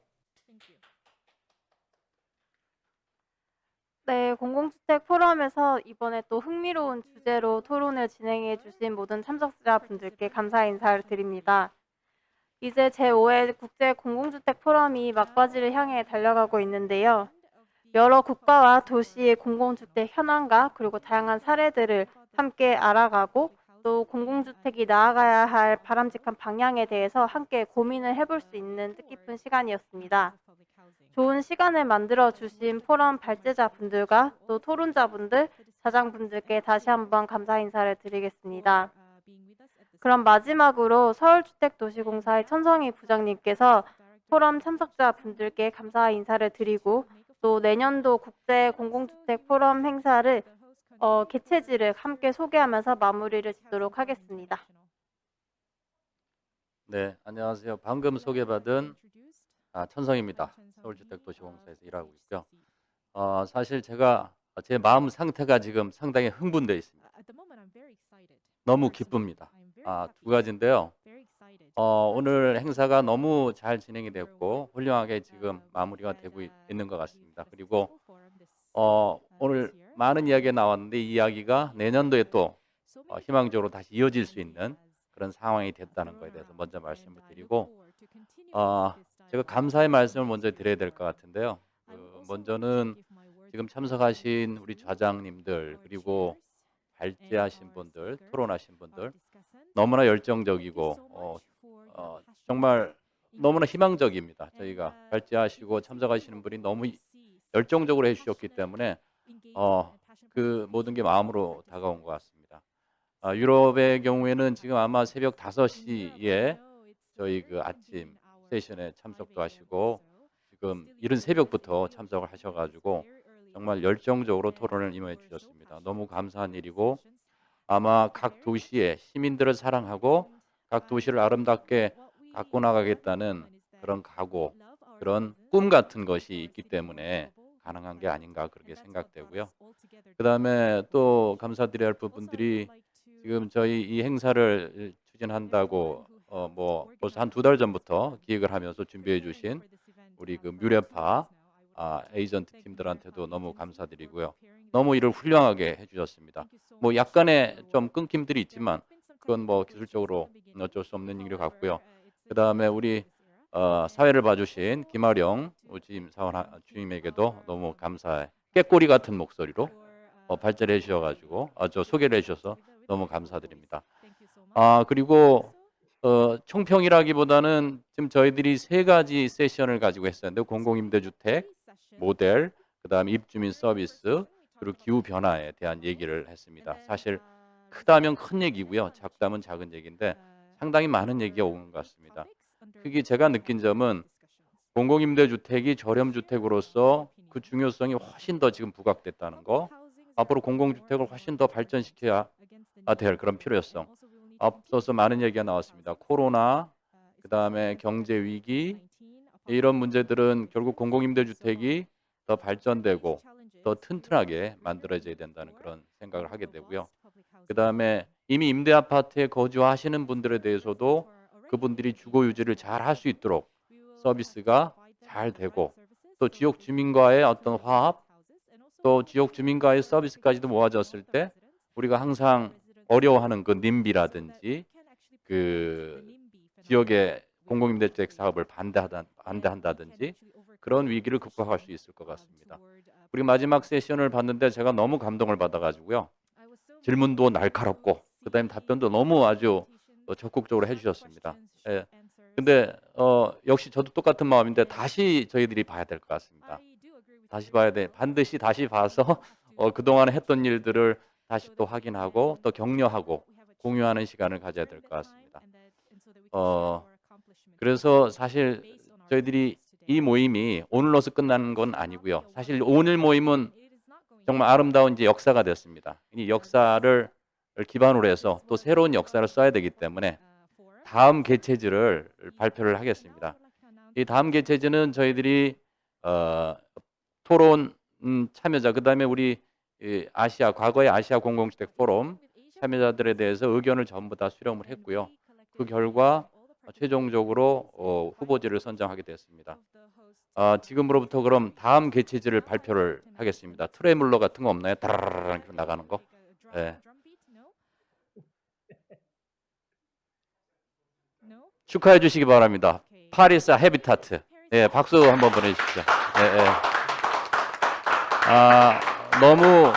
[SPEAKER 1] 네, 공공주택 포럼에서 이번에 또 흥미로운 주제로 토론을 진행해 주신 모든 참석자분들께 감사 인사를 드립니다. 이제 제5회 국제 공공주택 포럼이 막바지를 향해 달려가고 있는데요. 여러 국가와 도시의 공공주택 현황과 그리고 다양한 사례들을 함께 알아가고 또 공공주택이 나아가야 할 바람직한 방향에 대해서 함께 고민을 해볼 수 있는 뜻깊은 시간이었습니다. 좋은 시간을 만들어 주신 포럼 발제자분들과 또 토론자분들, 자장분들께 다시 한번 감사 인사를 드리겠습니다. 그럼 마지막으로 서울주택도시공사의 천성희 부장님께서 포럼 참석자분들께 감사 인사를 드리고 또 내년도 국제 공공주택 포럼 행사를 어, 개최지를 함께 소개하면서 마무리를 짓도록 하겠습니다.
[SPEAKER 10] 네, 안녕하세요. 방금 소개받은 아, 천성입니다. 서울주택도시공사에서 일하고 있고요. 어, 사실 제가 제 마음 상태가 지금 상당히 흥분되어 있습니다. 너무 기쁩니다. 아, 두 가지인데요. 어, 오늘 행사가 너무 잘 진행이 됐고 훌륭하게 지금 마무리가 되고 있, 있는 것 같습니다. 그리고 어, 오늘 많은 이야기가 나왔는데 이 이야기가 내년도에 또 어, 희망적으로 다시 이어질 수 있는 그런 상황이 됐다는 것에 대해서 먼저 말씀을 드리고 어, 제가 감사의 말씀을 먼저 드려야 될 것 같은데요. 그 먼저는 지금 참석하신 우리 좌장님들 그리고 발제하신 분들, 토론하신 분들 너무나 열정적이고 어, 어, 정말 너무나 희망적입니다. 저희가 발제하시고 참석하시는 분이 너무 열정적으로 해주셨기 때문에 어, 그 모든 게 마음으로 다가온 것 같습니다. 아, 유럽의 경우에는 지금 아마 새벽 5시에 저희 그 아침 세션에 참석도 하시고 지금 이른 새벽부터 참석을 하셔가지고 정말 열정적으로 토론을 임해 주셨습니다. 너무 감사한 일이고 아마 각 도시의 시민들을 사랑하고 각 도시를 아름답게 갖고 나가겠다는 그런 각오, 그런 꿈 같은 것이 있기 때문에 가능한 게 아닌가 그렇게 생각되고요. 그 다음에 또 감사드려야 할 부분들이 지금 저희 이 행사를 추진한다고 어 뭐 벌써 한 두 달 전부터 기획을 하면서 준비해 주신 우리 그 뮤레파 아, 에이전트 팀들한테도 너무 감사드리고요. 너무 일을 훌륭하게 해주셨습니다. 뭐 약간의 좀 끊김들이 있지만 그건 뭐 기술적으로 어쩔 수 없는 일것 같고요. 그 다음에 우리 어, 사회를 봐주신 김아령 주임 사원 주임에게도 너무 감사해. 깨꼬리 같은 목소리로 어, 발제를 해주셔가지고 아, 저 소개를 해주셔서 너무 감사드립니다. 아 그리고 어, 총평이라기보다는 지금 저희들이 세 가지 세션을 가지고 했었는데 공공임대주택 모델, 그다음에 입주민 서비스 그리고 기후 변화에 대한 얘기를 했습니다. 사실 크다면 큰 얘기고요, 작다면 작은 얘기인데 상당히 많은 얘기가 오는 것 같습니다. 그게 제가 느낀 점은 공공임대주택이 저렴주택으로서 그 중요성이 훨씬 더 지금 부각됐다는 거, 앞으로 공공주택을 훨씬 더 발전시켜야 될 그런 필요성. 앞서서 많은 얘기가 나왔습니다. 코로나, 그 다음에 경제 위기 이런 문제들은 결국 공공임대주택이 더 발전되고 더 튼튼하게 만들어져야 된다는 그런 생각을 하게 되고요. 그 다음에 이미 임대 아파트에 거주하시는 분들에 대해서도 그분들이 주거 유지를 잘 할 수 있도록 서비스가 잘 되고 또 지역 주민과의 어떤 화합 또 지역 주민과의 서비스까지도 모아졌을 때 우리가 항상 어려워하는 그 님비라든지 그 지역의 공공임대주택 사업을 반대하다, 반대한다든지 그런 위기를 극복할 수 있을 것 같습니다. 우리 마지막 세션을 봤는데 제가 너무 감동을 받아가지고요. 질문도 날카롭고 그다음에 답변도 너무 아주 어, 적극적으로 해주셨습니다. 예. 근데 어, 역시 저도 똑같은 마음인데 다시 저희들이 봐야 될 것 같습니다. 다시 봐야 돼. 반드시 다시 봐서 어, 그동안 했던 일들을 다시 또 확인하고 또 격려하고 공유하는 시간을 가져야 될 것 같습니다. 어, 그래서 사실 저희들이 이 모임이 오늘로서 끝나는 건 아니고요. 사실 오늘 모임은 정말 아름다운 이제 역사가 됐습니다. 이 역사를 기반으로 해서 또 새로운 역사를 써야 되기 때문에 다음 개체지를 발표를 하겠습니다. 이 다음 개체지는 저희들이 어, 토론 음, 참여자 그 다음에 우리 이 아시아 과거의 아시아 공공주택 포럼 참여자들에 대해서 의견을 전부 다 수렴을 했고요. 그 결과 최종적으로 어, 후보지를 선정하게 됐습니다. 아, 지금으로부터 그럼 다음 개최지를 발표를 하겠습니다. 트레물러 같은 거 없나요? 다라라라 나가는 거. 네. 축하해 주시기 바랍니다. 파리사 헤비타트. 예, 박수 한번 보내주십시오. 예, 예. 아, 너무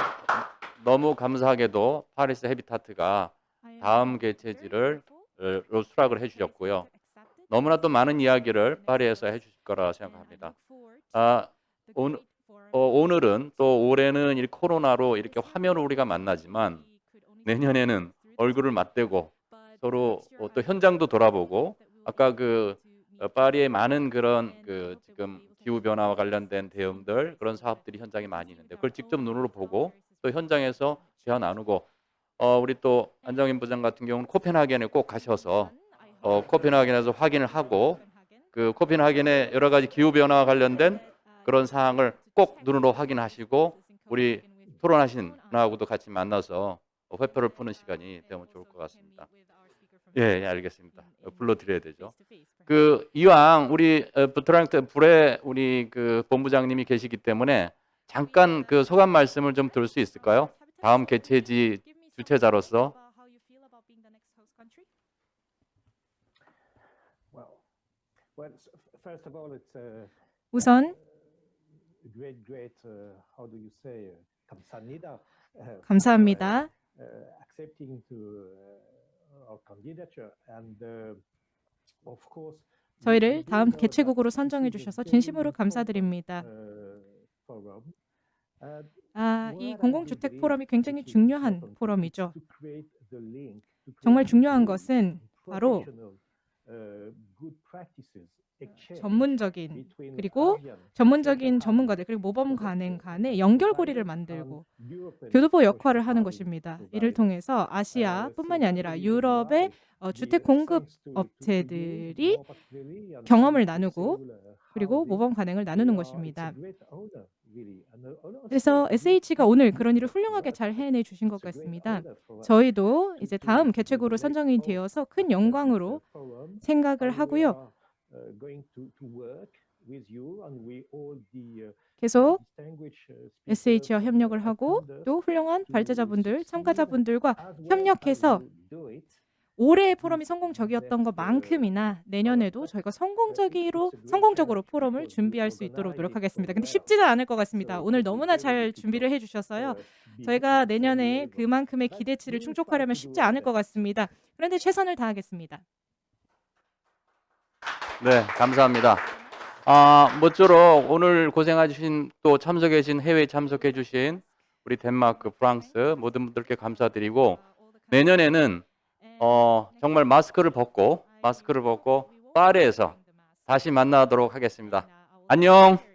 [SPEAKER 10] 너무 감사하게도 파리스 헤비타트가 다음 개최지를 어, 수락을 해주셨고요. 너무나 또 많은 이야기를 파리에서 해주실 거라 생각합니다. 아, 오늘, 어, 오늘은 또 올해는 이 코로나로 이렇게 화면을 우리가 만나지만 내년에는 얼굴을 맞대고 서로 어, 또 현장도 돌아보고 아까 그 어, 파리의 많은 그런 그 지금 기후 변화와 관련된 대응들 그런 사업들이 현장에 많이 있는데 그걸 직접 눈으로 보고 또 현장에서 대화 나누고 어, 우리 또 안정인 부장 같은 경우는 코펜하겐에 꼭 가셔서 어, 코펜하겐에서 확인을 하고 그 코펜하겐의 여러 가지 기후 변화와 관련된 그런 사항을 꼭 눈으로 확인하시고 우리 토론하신 분하고도 같이 만나서 회표를 푸는 시간이 되면 좋을 것 같습니다. 예, 예 알겠습니다. 어, 불러드려야 되죠. 그 이왕 우리 부트랑트 불에 우리 그 본부장님이 계시기 때문에 잠깐 그 소감 말씀을 좀 들을 수 있을까요? 다음 개최지 주최자로서
[SPEAKER 7] Well, well, s- f- first of all, it's a
[SPEAKER 3] 우선
[SPEAKER 7] great, great, uh, how do you say, uh, 감사합니다. uh, uh, uh, uh,
[SPEAKER 3] 저희를 다음 개최국으로 선정해 주셔서 진심으로 감사드립니다.
[SPEAKER 7] uh,
[SPEAKER 3] 아, 이 공공주택 포럼이 굉장히 중요한 포럼이죠. 정말 중요한 것은 바로
[SPEAKER 7] uh, practices exchange
[SPEAKER 3] 전문적인 그리고 전문적인 전문가들 그리고 모범 간행 간의 연결고리를 만들고 교두보 역할을 하는 것입니다. 이를 통해서 아시아뿐만이 아니라 유럽의 어, 주택 공급 업체들이 경험을 나누고 그리고 모범 간행을 나누는 것입니다. 그래서 SH가 오늘 그런 일을 훌륭하게 잘 해내 주신 것 같습니다. 저희도 이제 다음 개최국으로 선정이 되어서 큰 영광으로 생각을 하고요. 계속 SH와 협력을 하고 또 훌륭한 발제자분들, 참가자분들과 협력해서 올해의 포럼이 성공적이었던 것만큼이나 내년에도 저희가 성공적으로 성공적으로 포럼을 준비할 수 있도록 노력하겠습니다. 근데 쉽지는 않을 것 같습니다. 오늘 너무나 잘 준비를 해주셔서요. 저희가 내년에 그만큼의 기대치를 충족하려면 쉽지 않을 것 같습니다. 그런데 최선을 다하겠습니다.
[SPEAKER 10] 네, 감사합니다. 아, 모쪼록 오늘 고생해주신 또 참석해주신 해외 참석해주신 우리 덴마크, 프랑스 모든 분들께 감사드리고 내년에는 어, 정말 마스크를 벗고 마스크를 벗고 파리에서 다시 만나도록 하겠습니다. 안녕.